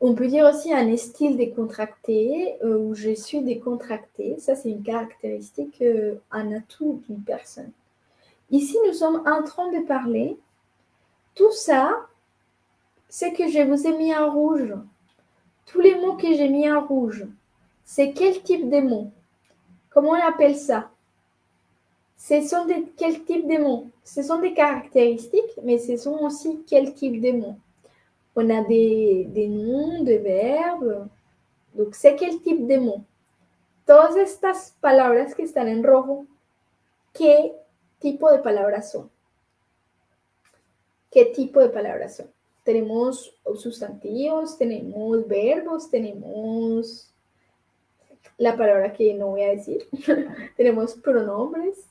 On peut dire aussi un style décontracté euh, ou je suis décontracté. Ça, c'est une caractéristique, euh, un atout d'une personne. Ici, nous sommes en train de parler. Tout ça, c'est que je vous ai mis en rouge. Tous les mots que j'ai mis en rouge, c'est quel type de mots? Comment on appelle ça? Ce sont des, quel type de mots? Ce sont des caractéristiques, mais ce sont aussi quel type de mots? On a des, noms, des verbes. Donc, c'est quel type de mots? Todas estas palabras que están en rojo, ¿qué tipo de palabras son? ¿Qué tipo de palabras son? Tenemos sustantivos, tenemos verbos, tenemos la palabra que no voy a decir, [LAUGHS] tenemos pronombres.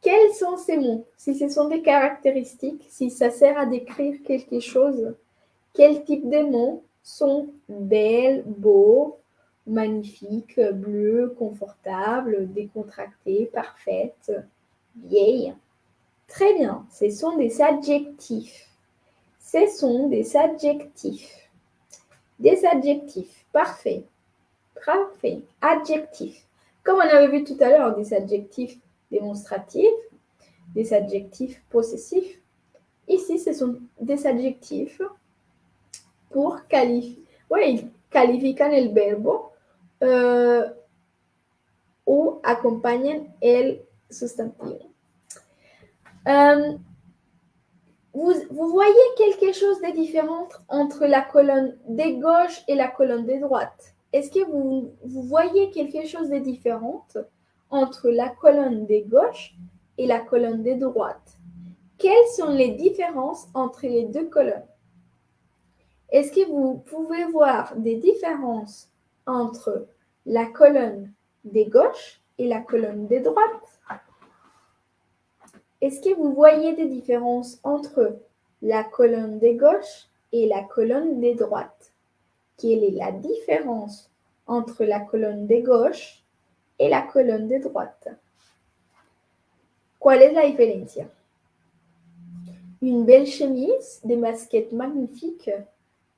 Quels sont ces mots? Si ce sont des caractéristiques, si ça sert à décrire quelque chose, quel type de mots sont belles, beaux, magnifiques, bleu, confortable, décontracté, parfaite, vieille. Très bien, ce sont des adjectifs. Ce sont des adjectifs. Des adjectifs. Parfait. Parfait. Adjectifs. Comme on avait vu tout à l'heure, des adjectifs démonstratifs, des adjectifs possessifs. Ici, ce sont des adjectifs pour qualifier. Oui, califican el verbo euh, ou accompagnent el sustantivo. Euh, vous, voyez quelque chose de différent entre la colonne de gauche et la colonne de droite Est-ce que vous, vous, voyez quelque chose de différent entre la colonne de gauche et la colonne de droite Quelles sont les différences entre les deux colonnes? Est-ce que vous pouvez voir des différences entre la colonne de gauche et la colonne de droite est-ce que vous voyez des différences entre la colonne de gauche et la colonne de droite Quelle est la différence entre la colonne de gauche et la colonne de droite ¿Cuál es la diferencia? Une belle chemise, des masquettes magnifiques,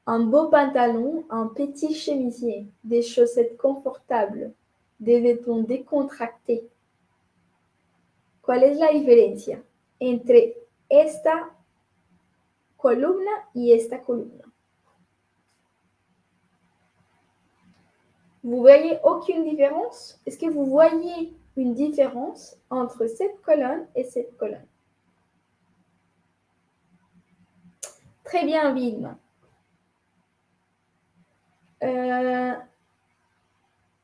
un beau pantalon, un petit chemisier, des chaussettes confortables, des vêtements décontractés, ¿Cuál es la diferencia entre esta columna y esta columna? Vous voyez aucune différence? Est-ce que vous voyez une différence entre cette colonne et cette colonne? Très bien, Vilma. Euh,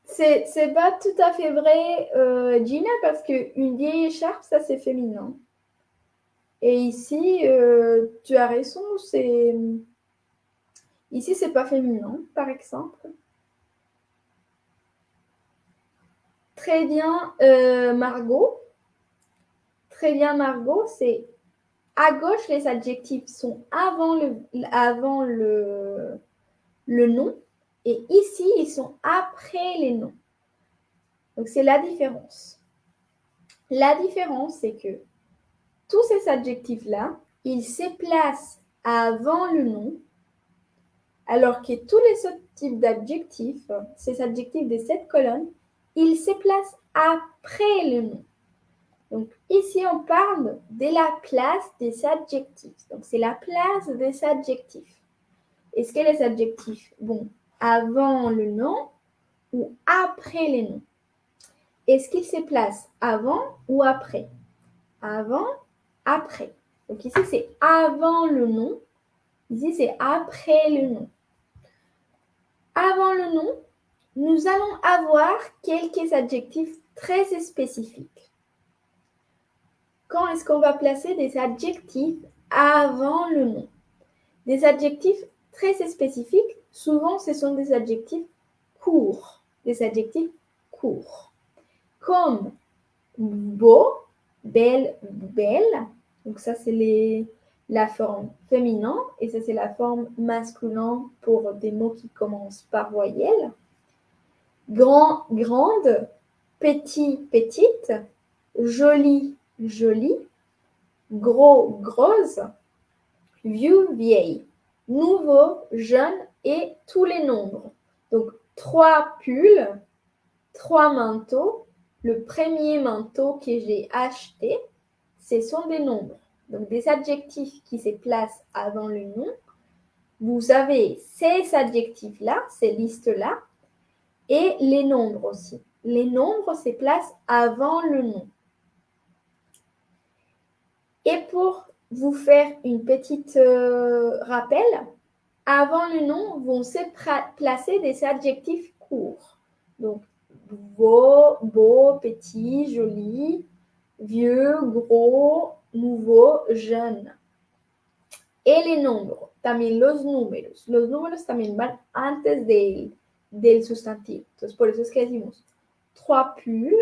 c'est pas tout à fait vrai, euh, Gina, parce qu'une vieille écharpe, ça c'est féminin. Et ici, euh, tu as raison, c'est. Ici, c'est pas féminin, par exemple. Très bien, euh, Margot. Très bien, Margot. C'est à gauche, les adjectifs sont avant le, nom. Et ici, ils sont après les noms. Donc, c'est la différence. La différence, c'est que tous ces adjectifs-là, ils se placent avant le nom, alors que tous les autres types d'adjectifs, ces adjectifs de cette colonne, ils se placent après le nom. Donc ici, on parle de la place des adjectifs. Donc c'est la place des adjectifs. Est-ce que les adjectifs vont avant le nom ou après les noms? Est-ce qu'il se place avant ou après? Avant, après. Donc ici, c'est avant le nom. Ici, c'est après le nom. Avant le nom, nous allons avoir quelques adjectifs très spécifiques. Quand est-ce qu'on va placer des adjectifs avant le nom? Des adjectifs très spécifiques Souvent, ce sont des adjectifs courts, des adjectifs courts, comme beau, belle, belle. Donc ça, c'est la forme féminin et ça, c'est la forme masculin pour des mots qui commencent par voyelle. Grand, grande, petit, petite, joli, jolie, gros, grosse, vieux, vieille, nouveau, jeune, et tous les nombres. Donc, trois pulls, trois manteaux. Le premier manteau que j'ai acheté, ce sont des nombres. Donc, des adjectifs qui se placent avant le nom. Vous avez ces adjectifs-là, ces listes-là, et les nombres aussi. Les nombres se placent avant le nom. Et pour vous faire une petite euh, rappel, avant le nom vont se placer des adjectifs courts. Donc, beau, beau, petit, joli, vieux, gros, nouveau, jeune. Et les nombres, también los números. Los números también van antes del, del sustantivo. Entonces, por eso es que decimos trois pulls,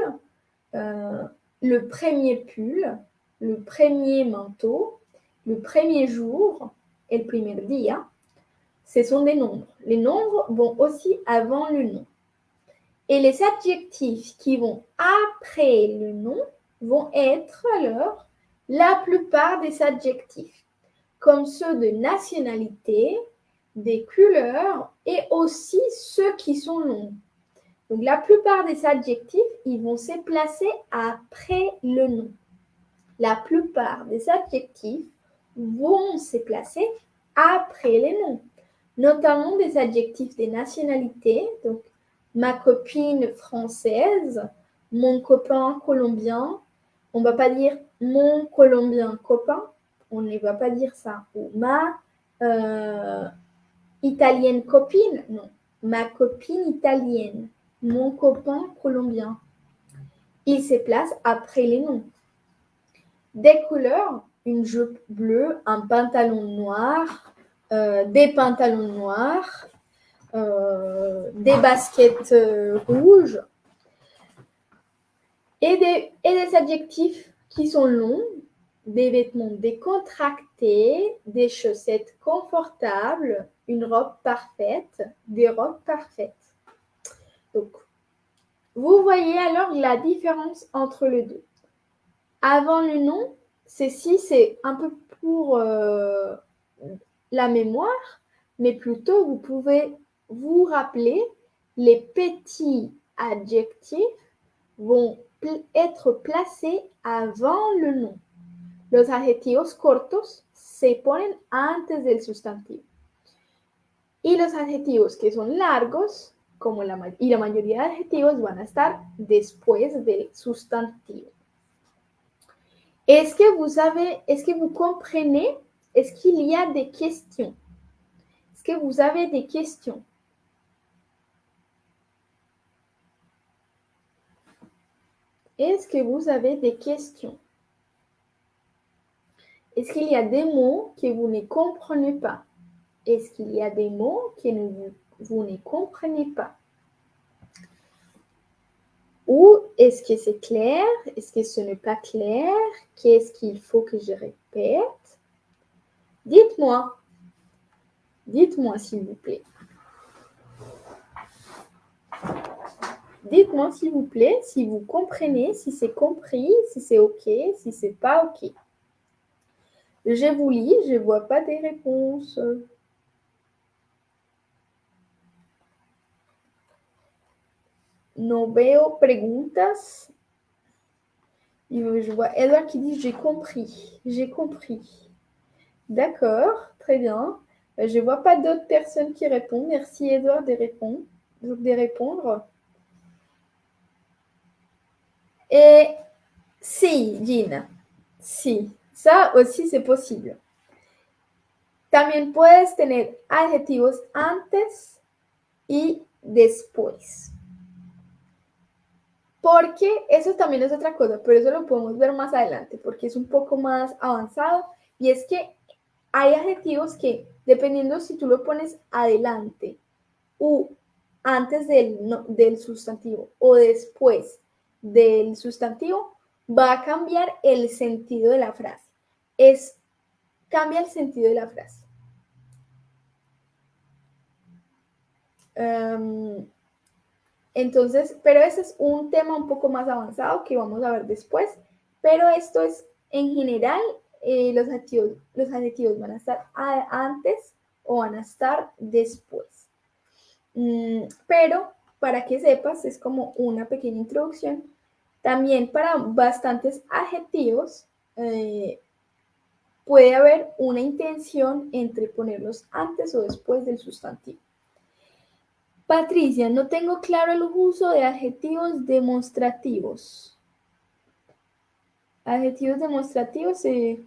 euh, le premier pull, le premier manteau, le premier jour et le premier dia. Ce sont des nombres. Les nombres vont aussi avant le nom. Et les adjectifs qui vont après le nom vont être alors la plupart des adjectifs, comme ceux de nationalité, des couleurs et aussi ceux qui sont longs. Donc la plupart des adjectifs, ils vont se placer après le nom. La plupart des adjectifs vont se placer après les noms, notamment des adjectifs des nationalités, donc ma copine française, mon copain colombien. On ne va pas dire mon colombien copain, on ne va pas dire ça. Ou ma euh, italienne copine, non. Ma copine italienne, mon copain colombien. Il se place après les noms. Des couleurs, une jupe bleue, un pantalon noir, des pantalons noirs, euh, des baskets euh, rouges et des, adjectifs qui sont longs, des vêtements décontractés, des chaussettes confortables, une robe parfaite, des robes parfaites. Donc, vous voyez alors la différence entre les deux. Avant le nom, ceci c'est un peu pour euh, la mémoire, mais plutôt vous pouvez vous rappeler les petits adjectifs vont être placés avant le nom. Los adjetivos cortos se ponen antes del sustantivo. Y los adjetivos que son largos, como la, y la mayoría de adjetivos van a estar después del sustantivo. Est-ce que vous avez, est-ce que vous comprenez, est-ce qu'il y a des questions? Est-ce que vous avez des questions? Est-ce que vous avez des questions? Est-ce qu'il y a des mots que vous ne comprenez pas? Est-ce qu'il y a des mots que vous, vous ne comprenez pas? Ou est-ce que c'est clair? Est-ce que ce n'est pas clair? Qu'est-ce qu'il faut que je répète? Dites-moi. Dites-moi s'il vous plaît. Dites-moi s'il vous plaît si vous comprenez, si c'est compris, si c'est OK, si c'est pas OK. Je vous lis, je ne vois pas des réponses. No veo preguntas. Je vois Edouard qui dit j'ai compris, j'ai compris. D'accord, très bien. Je ne vois pas d'autres personnes qui répondent. Merci Edouard de répondre. De répondre. Et si, Gina, si, ça aussi c'est possible. También puedes tener adjetivos antes y después. Porque eso también es otra cosa, pero eso lo podemos ver más adelante, porque es un poco más avanzado. Y es que hay adjetivos que, dependiendo si tú lo pones adelante o antes del, del sustantivo o después del sustantivo, va a cambiar el sentido de la frase. Es, cambia el sentido de la frase. Um, entonces, pero ese es un tema un poco más avanzado que vamos a ver después. Pero esto es, en general, eh, los, adjetivos, los adjetivos van a estar antes o van a estar después. Mm, pero para que sepas, es como una pequeña introducción también para bastantes adjetivos eh, puede haber una intención entre ponerlos antes o después del sustantivo. Patricia, no tengo claro el uso de adjetivos demostrativos. Adjetivos démonstratifs, c'est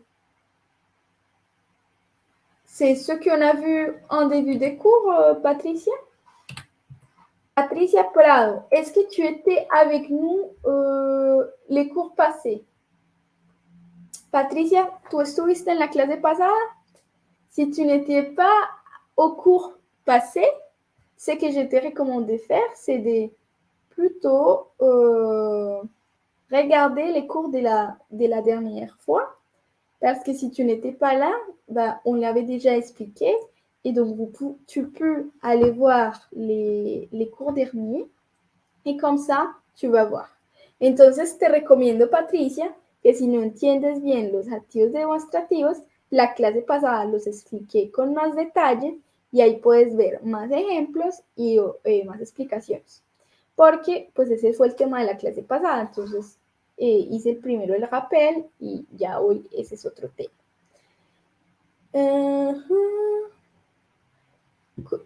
c'est ce qu'on a vu en début de cours, euh, Patricia? Patricia Prado, est-ce que tu étais avec nous euh, les cours passés? Patricia, ¿tú estuviste en la clase pasada? Si tu n'étais pas au cours passé, ce que je te recommande de faire, c'est de plutôt euh, regarder les cours de la dernière fois. Parce que si tu n'étais pas là, bah, on l'avait déjà expliqué. Et donc, vous, tu peux aller voir les, les cours derniers. Et comme ça, tu vas voir. Entonces, te recomiendo, Patricia, que si no entiendes bien los activos demostrativos, la clase pasada los expliqué con más detalle y ahí puedes ver más ejemplos y eh, más explicaciones. Porque pues ese fue el tema de la clase pasada, entonces eh, hice el primero el rappel y ya hoy ese es otro tema.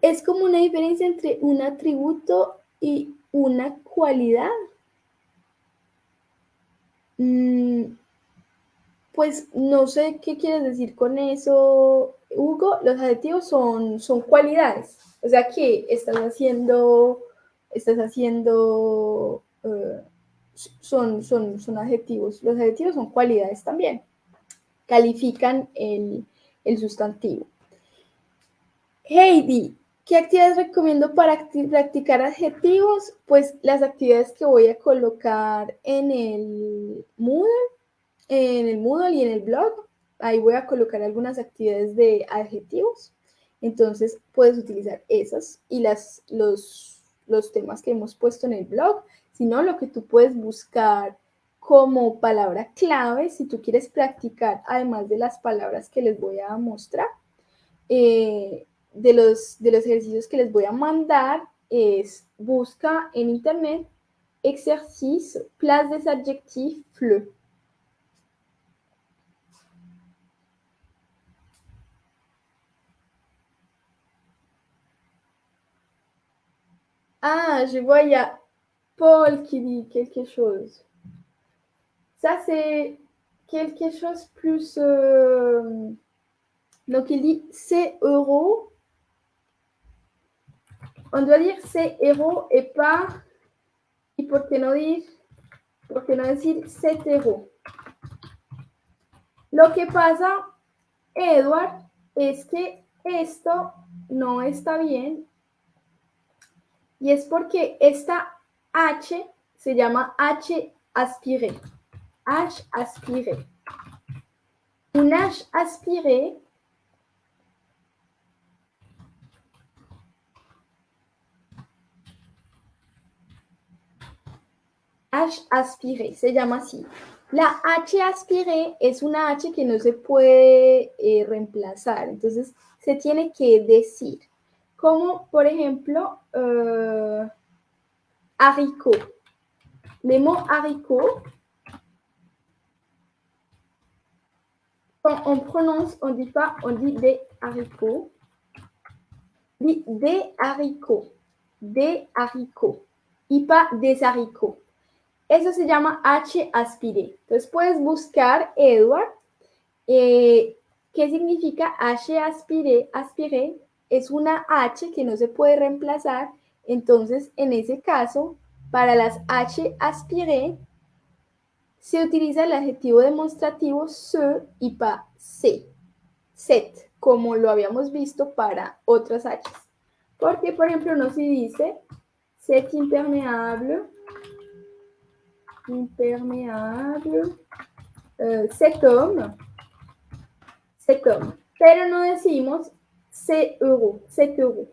Es como una diferencia entre un atributo y una cualidad. Mm, pues no sé qué quieres decir con eso, Hugo. Los adjetivos son, son cualidades. O sea que estás haciendo, estás haciendo, eh, son, son, son adjetivos. Los adjetivos son cualidades también. Califican el, el sustantivo. Heidi, ¿qué actividades recomiendo para practicar adjetivos? Pues las actividades que voy a colocar en el Moodle en el Moodle y en el blog. Ahí voy a colocar algunas actividades de adjetivos. Entonces puedes utilizar esas y las, los, los temas que hemos puesto en el blog. Si no, lo que tú puedes buscar como palabra clave, si tú quieres practicar, además de las palabras que les voy a mostrar, eh, de, los, de los ejercicios que les voy a mandar, es busca en internet ejercicio place des adjectifs fleu. Ah, je vois, il y a Paul qui dit quelque chose. Ça, c'est quelque chose plus... Euh, donc, il dit c'est euros. On doit dire c'est euros et pas... ¿Y por decir, por 7 euros? Lo que pasa, Edward, es que esto no está bien y es porque esta H se llama H aspiré. H aspiré. Un H aspiré H aspiré, se llama así. La H aspiré es una H que no se puede eh, reemplazar, entonces se tiene que decir como por ejemplo euh, haricot. Les mots haricot, quand on prononce, on dit pas, on dit des haricots. Dit des haricots, des haricots, y pas des haricots. Eso se llama H aspiré. Entonces puedes buscar, Edward, eh, qué significa H aspiré, aspiré es una H que no se puede reemplazar, entonces en ese caso, para las H aspiré, se utiliza el adjetivo demostrativo se y pa se, set, como lo habíamos visto para otras H. Porque, por ejemplo, no se dice set impermeable, impermeable, uh, cet homme, cet homme. Pero no decimos c'est euro, 7 euros.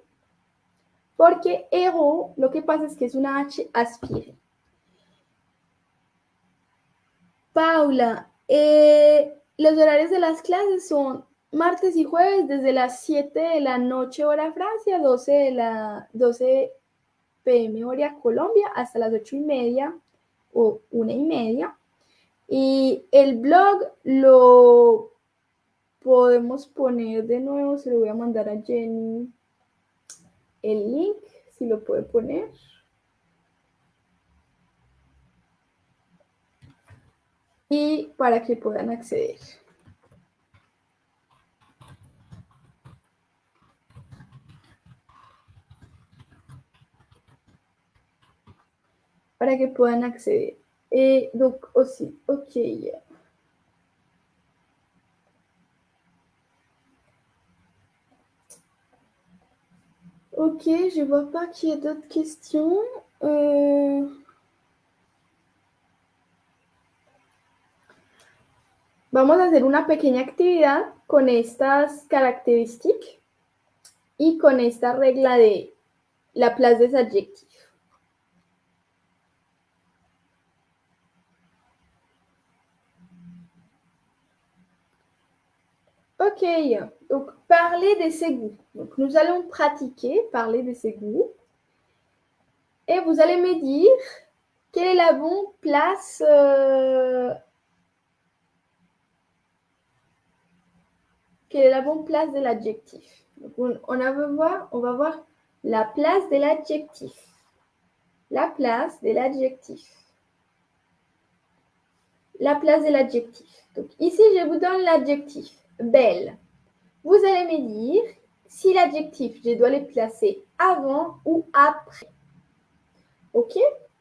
Porque euro, lo que pasa es que es una H aspiré. Paula, eh, los horarios de las clases son martes y jueves desde las 7 de la noche hora Francia, 12 de la 12 pm hora Colombia hasta las 8 y media o 1 y media. Y el blog lo podemos poner de nuevo, se lo voy a mandar a Jenny el link, si lo puede poner. Y para que puedan acceder. Para que puedan acceder. Et donc aussi, ok. Ok, je vois pas qu'il y ait d'autres questions. Euh, Vamos a hacer una pequeña actividad con estas características y con esta regla de la place des adjectifs. Ok, donc parler de ses goûts. Nous allons pratiquer, parler de ses goûts. Et vous allez me dire quelle est la bonne place euh, quelle est la bonne place de l'adjectif? On, on, va voir, on va voir la place de l'adjectif. La place de l'adjectif. La place de l'adjectif. Donc ici, je vous donne l'adjectif belle. Vous allez me dire si l'adjectif, je dois le placer avant ou après. OK?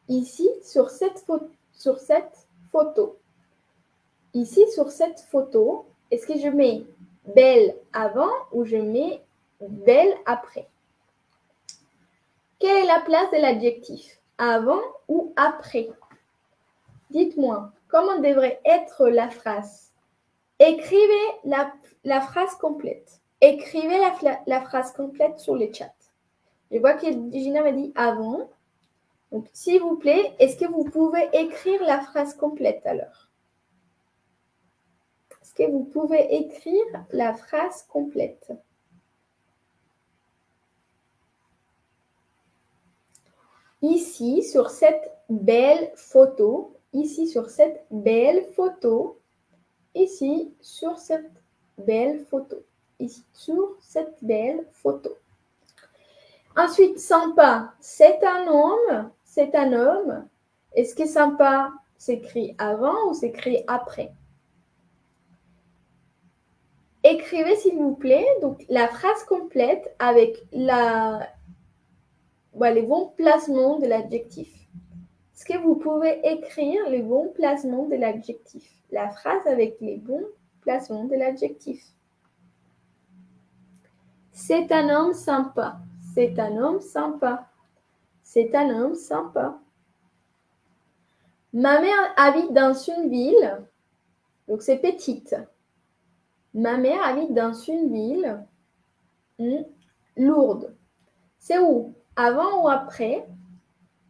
Ici, sur cette, photo. Ici, sur cette photo, est-ce que je mets belle avant ou je mets belle après? Quelle est la place de l'adjectif Avant ou après? Dites-moi, comment devrait être la phrase? Écrivez la, phrase complète. Écrivez la, la, phrase complète sur le chat. Je vois que Gina m'a dit avant. Donc, s'il vous plaît, est-ce que vous pouvez écrire la phrase complète alors? Est-ce que vous pouvez écrire la phrase complète? Ici, sur cette belle photo, ici, sur cette belle photo, ici sur cette belle photo. Ici sur cette belle photo. Ensuite, sympa, c'est un homme. C'est un homme. Est-ce que sympa s'écrit avant ou s'écrit après? Écrivez s'il vous plaît donc la phrase complète avec la, les bons placements de l'adjectif. Est-ce que vous pouvez écrire les bons placements de l'adjectif? La phrase avec les bons placements de l'adjectif. C'est un homme sympa. C'est un homme sympa. C'est un homme sympa. Ma mère habite dans une ville, donc c'est petite. Ma mère habite dans une ville hmm, lourde. C'est où? Avant ou après?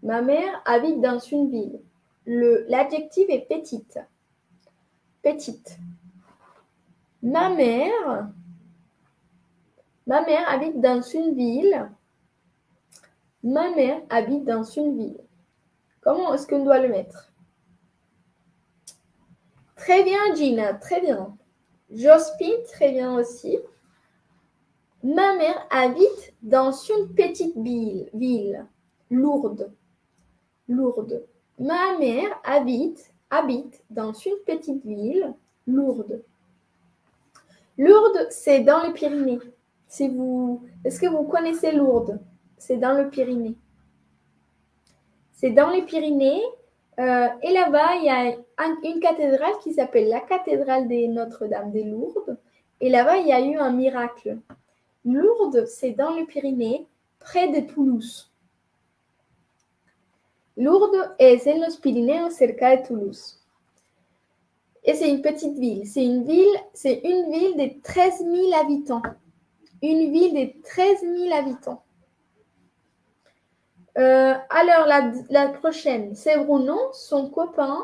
Ma mère habite dans une ville. L'adjectif est petite petite. Ma mère, ma mère habite dans une ville. Ma mère habite dans une ville. Comment est-ce qu'on doit le mettre? Très bien, Gina, très bien. Jospin, très bien aussi. Ma mère habite dans une petite ville, ville lourde. Lourde. Ma mère habite habite dans une petite ville, Lourdes. Lourdes, c'est dans les Pyrénées. Si vous, est-ce que vous connaissez Lourdes? C'est dans le Pyrénées. C'est dans les Pyrénées. Euh, et là-bas, il y a une cathédrale qui s'appelle la cathédrale de Notre-Dame des Lourdes. Et là-bas, il y a eu un miracle. Lourdes, c'est dans les Pyrénées, près de Toulouse. Lourdes est en los Pirineos cerca de Toulouse. Et c'est une petite ville. C'est une ville, c'est une ville de 13 000 habitants. Une ville de 13 000 habitants. Euh, alors, la, prochaine, c'est Bruno, son copain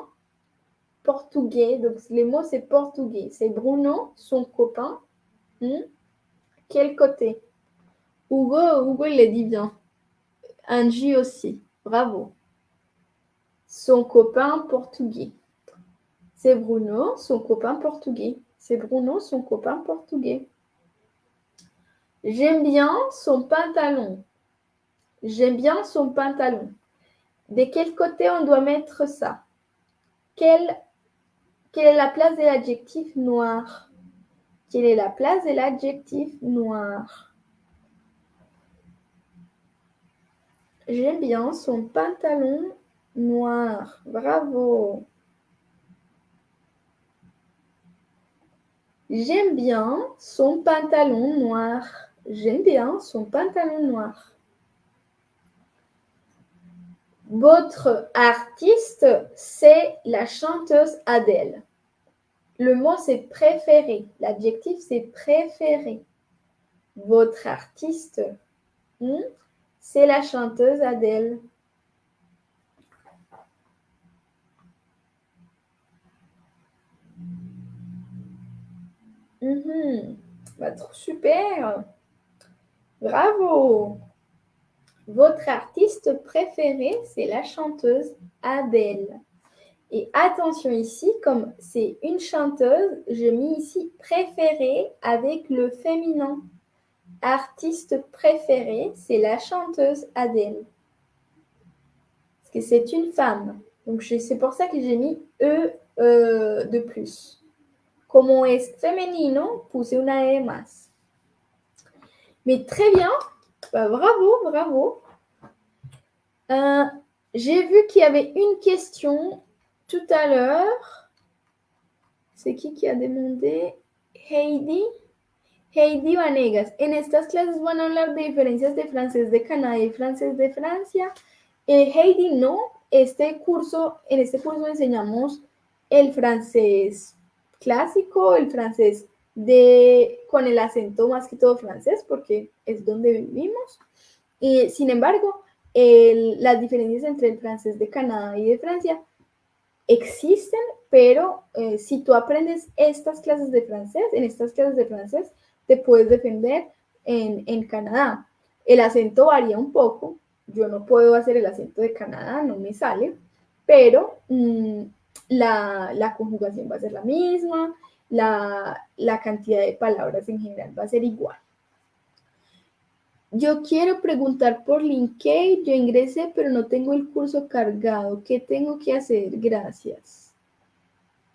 portugais. Donc, les mots, c'est portugais. C'est Bruno, son copain. Hmm? Quel côté? Hugo, Hugo, il l'a dit bien. Angie aussi. Bravo son copain portugais. C'est Bruno, son copain portugais. C'est Bruno, son copain portugais. J'aime bien son pantalon. J'aime bien son pantalon. De quel côté on doit mettre ça? Quelle, quelle est la place de l'adjectif noir? Quelle est la place de l'adjectif noir? J'aime bien son pantalon noir. Bravo. J'aime bien son pantalon noir. J'aime bien son pantalon noir. Votre artiste, c'est la chanteuse Adèle. Le mot, c'est préféré. L'adjectif, c'est préféré. Votre artiste, hmm, c'est la chanteuse Adèle. Mhm. Bah, super. Bravo. Votre artiste préféré, c'est la chanteuse Adèle. Et attention ici, comme c'est une chanteuse, je mets ici préféré avec le féminin. Artiste préféré, c'est la chanteuse Adèle. Parce que c'est une femme. Donc c'est pour ça que j'ai mis E euh, de plus. Como es femenino, puse una E más. Mais très bien, bah, bravo, bravo. Euh, j'ai vu qu'il y avait une question tout à l'heure. C'est qui qui a demandé? Heidi. Heidi Vanegas. En estas clases van a hablar de diferencias de francés de Canadá y francés de Francia. Eh, Heidi, no. Este curso, en este curso enseñamos el francés clásico, el francés de, con el acento más que todo francés, porque es donde vivimos. Y, sin embargo, las diferencias entre el francés de Canadá y de Francia existen, pero eh, si tú aprendes estas clases de francés, en estas clases de francés, te puedes defender en, Canadá. El acento varía un poco, yo no puedo hacer el acento de Canadá, no me sale, pero mm, la, la, conjugación va a ser la misma, la, la cantidad de palabras en general va a ser igual. Yo quiero preguntar por LinkedIn, yo ingresé, pero no tengo el curso cargado. ¿Qué tengo que hacer? Gracias.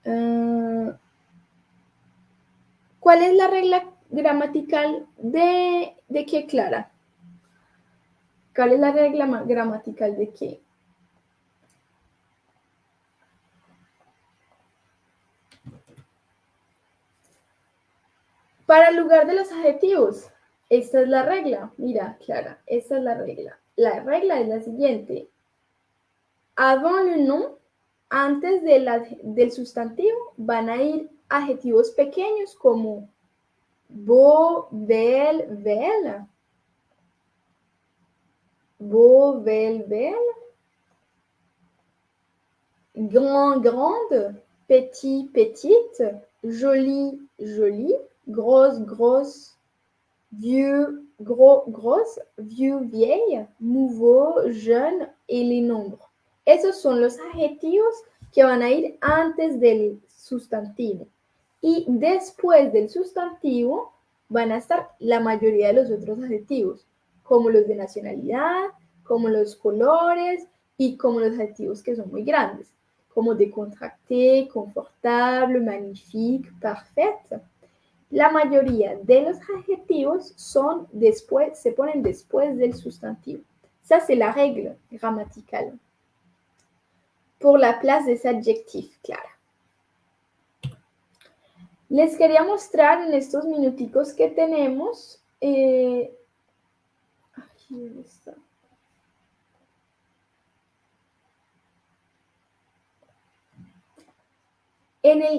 Ah, ¿Cuál es la regla gramatical de, de qué, Clara? ¿Cuál es la regla gramatical de qué? Para el lugar de los adjetivos, esta es la regla. Mira, Clara, esta es la regla. La regla es la siguiente. Avant le nom, antes del sustantivo, van a ir adjetivos pequeños como beau, belle, belle. Beau, belle, belle. Grand, grande. Petit, petite. Joli, jolie grosse, grosse, vieux, gros, grosse, vieux, vieille, nouveau, jeune et les nombres. Esos son los adjetivos que van a ir antes del sustantivo. Y después del sustantivo van a estar la mayoría de los otros adjetivos, como los de nacionalidad, como los colores y como los adjetivos que son muy grandes, como décontracté, confortable, magnifique, parfaite. La mayoría de los adjetivos son después, se ponen después del sustantivo. Ça, c'est la règle grammaticale. Pour la place des adjectifs, Clara. Les quería mostrar en estos minuticos que tenemos. Eh, aquí está.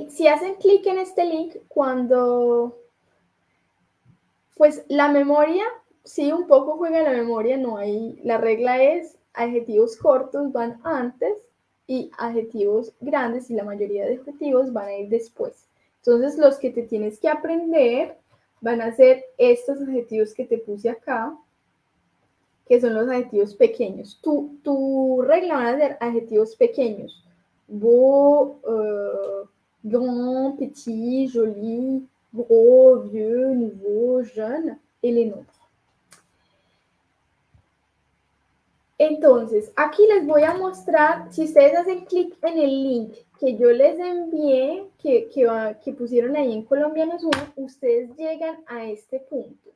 Si hacen clic en este link, cuando, pues la memoria, sí, un poco juega la memoria, no hay, la regla es adjetivos cortos van antes y adjetivos grandes y la mayoría de adjetivos van a ir después. Entonces los que te tienes que aprender van a ser estos adjetivos que te puse acá, que son los adjetivos pequeños. Tu, tu regla van a ser adjetivos pequeños. Uh, grand, petit, joli, gros, vieux, nouveau, jeune et les nombres. Entonces, aquí les voy a mostrar, si ustedes hacen clic en el link que yo les envié, que, que, pusieron ahí en Colombiano Zoom, ustedes llegan a este punto.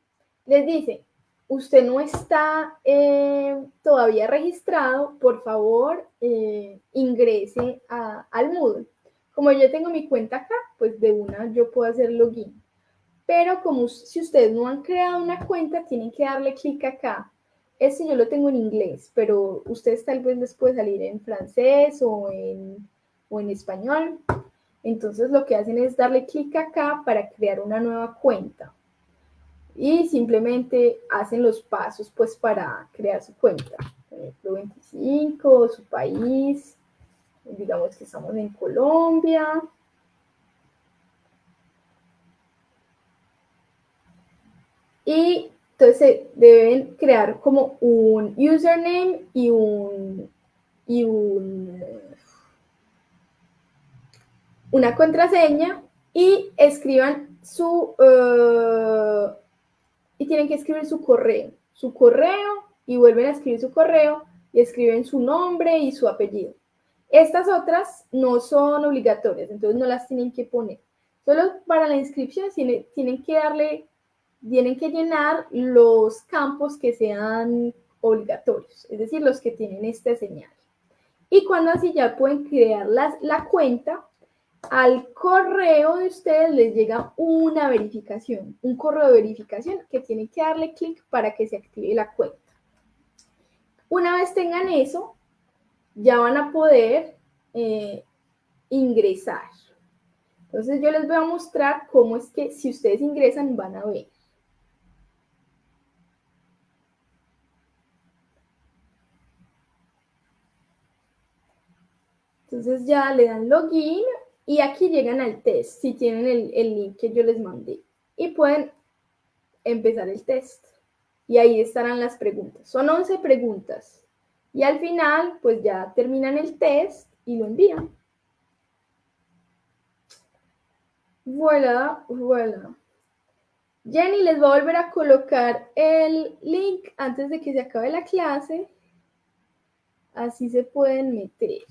Les dice, usted no está eh, todavía registrado, por favor, eh, ingrese al Moodle. Como yo tengo mi cuenta acá, pues de una yo puedo hacer login. Pero como si ustedes no han creado una cuenta, tienen que darle clic acá este yo lo tengo en inglés, pero ustedes tal vez les puede salir en francés o en, o en español. Entonces lo que hacen es darle clic acá para crear una nueva cuenta. Y simplemente hacen los pasos pues para crear su cuenta. Por ejemplo, 25, su país. Digamos que estamos en Colombia. Y entonces deben crear como un username y un, y un una contraseña y escriban su eh, y tienen que escribir su correo, su correo y vuelven a escribir su correo y escriben su nombre y su apellido. Estas otras no son obligatorias, entonces no las tienen que poner. Solo para la inscripción tienen, tienen que darle tienen que llenar los campos que sean obligatorios, es decir, los que tienen esta señal. Y cuando así ya pueden crear la cuenta, al correo de ustedes les llega una verificación, un correo de verificación que tienen que darle clic para que se active la cuenta. Una vez tengan eso, ya van a poder eh, ingresar. Entonces yo les voy a mostrar cómo es que si ustedes ingresan van a ver. Entonces ya le dan login y aquí llegan al test, si tienen el, link que yo les mandé. Y pueden empezar el test. Y ahí estarán las preguntas. Son 11 preguntas. Y al final, pues ya terminan el test y lo envían. Voilà, voilà. Jenny les va a volver a colocar el link antes de que se acabe la clase. Así se pueden meter.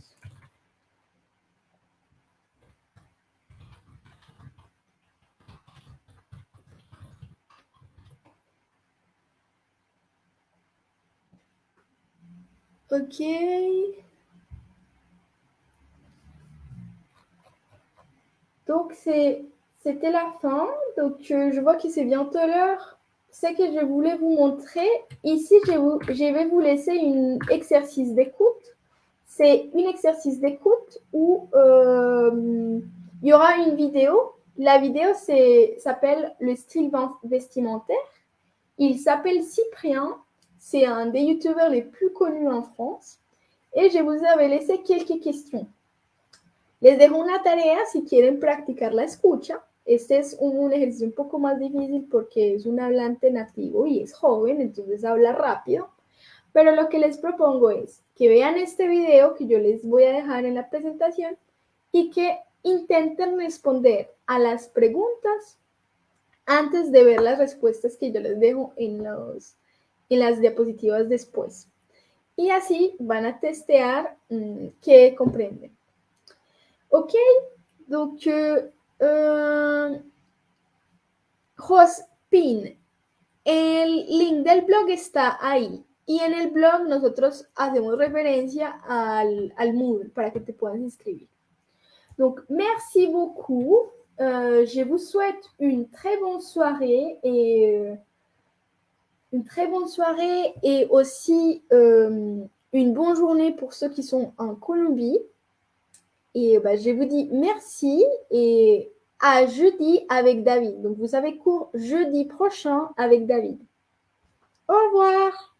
Ok. Donc, c'était la fin. Donc, euh, je vois que c'est bientôt l'heure. Ce que je voulais vous montrer, ici, je, vais vous laisser un exercice d'écoute. C'est un exercice d'écoute où euh, il y aura une vidéo. La vidéo s'appelle le style vestimentaire. Il s'appelle Cyprien c'est un des youtubeurs les plus connus en France. Et je vous avais laissé quelques questions. Les dejo una tarea si quieren practicar la escucha. Este es un, ejercicio un poco más difícil porque es un hablante nativo y es joven, entonces habla rápido. Pero lo que les propongo es que vean este video que yo les voy a dejar en la presentación y que intenten responder a las preguntas antes de ver las respuestas que yo les dejo en los, en las diapositivas después. Y así van a testear mm, que comprenden. Ok, donc euh, Jospin, el link del blog está ahí. Y en el blog nosotros hacemos referencia al, al Moodle para que te puedas inscribir. Donc, merci beaucoup. Euh, je vous souhaite une très bonne soirée et une très bonne soirée et aussi euh, une bonne journée pour ceux qui sont en Colombie. Et bah, je vous dis merci et à jeudi avec David. Donc vous avez cours jeudi prochain avec David. Au revoir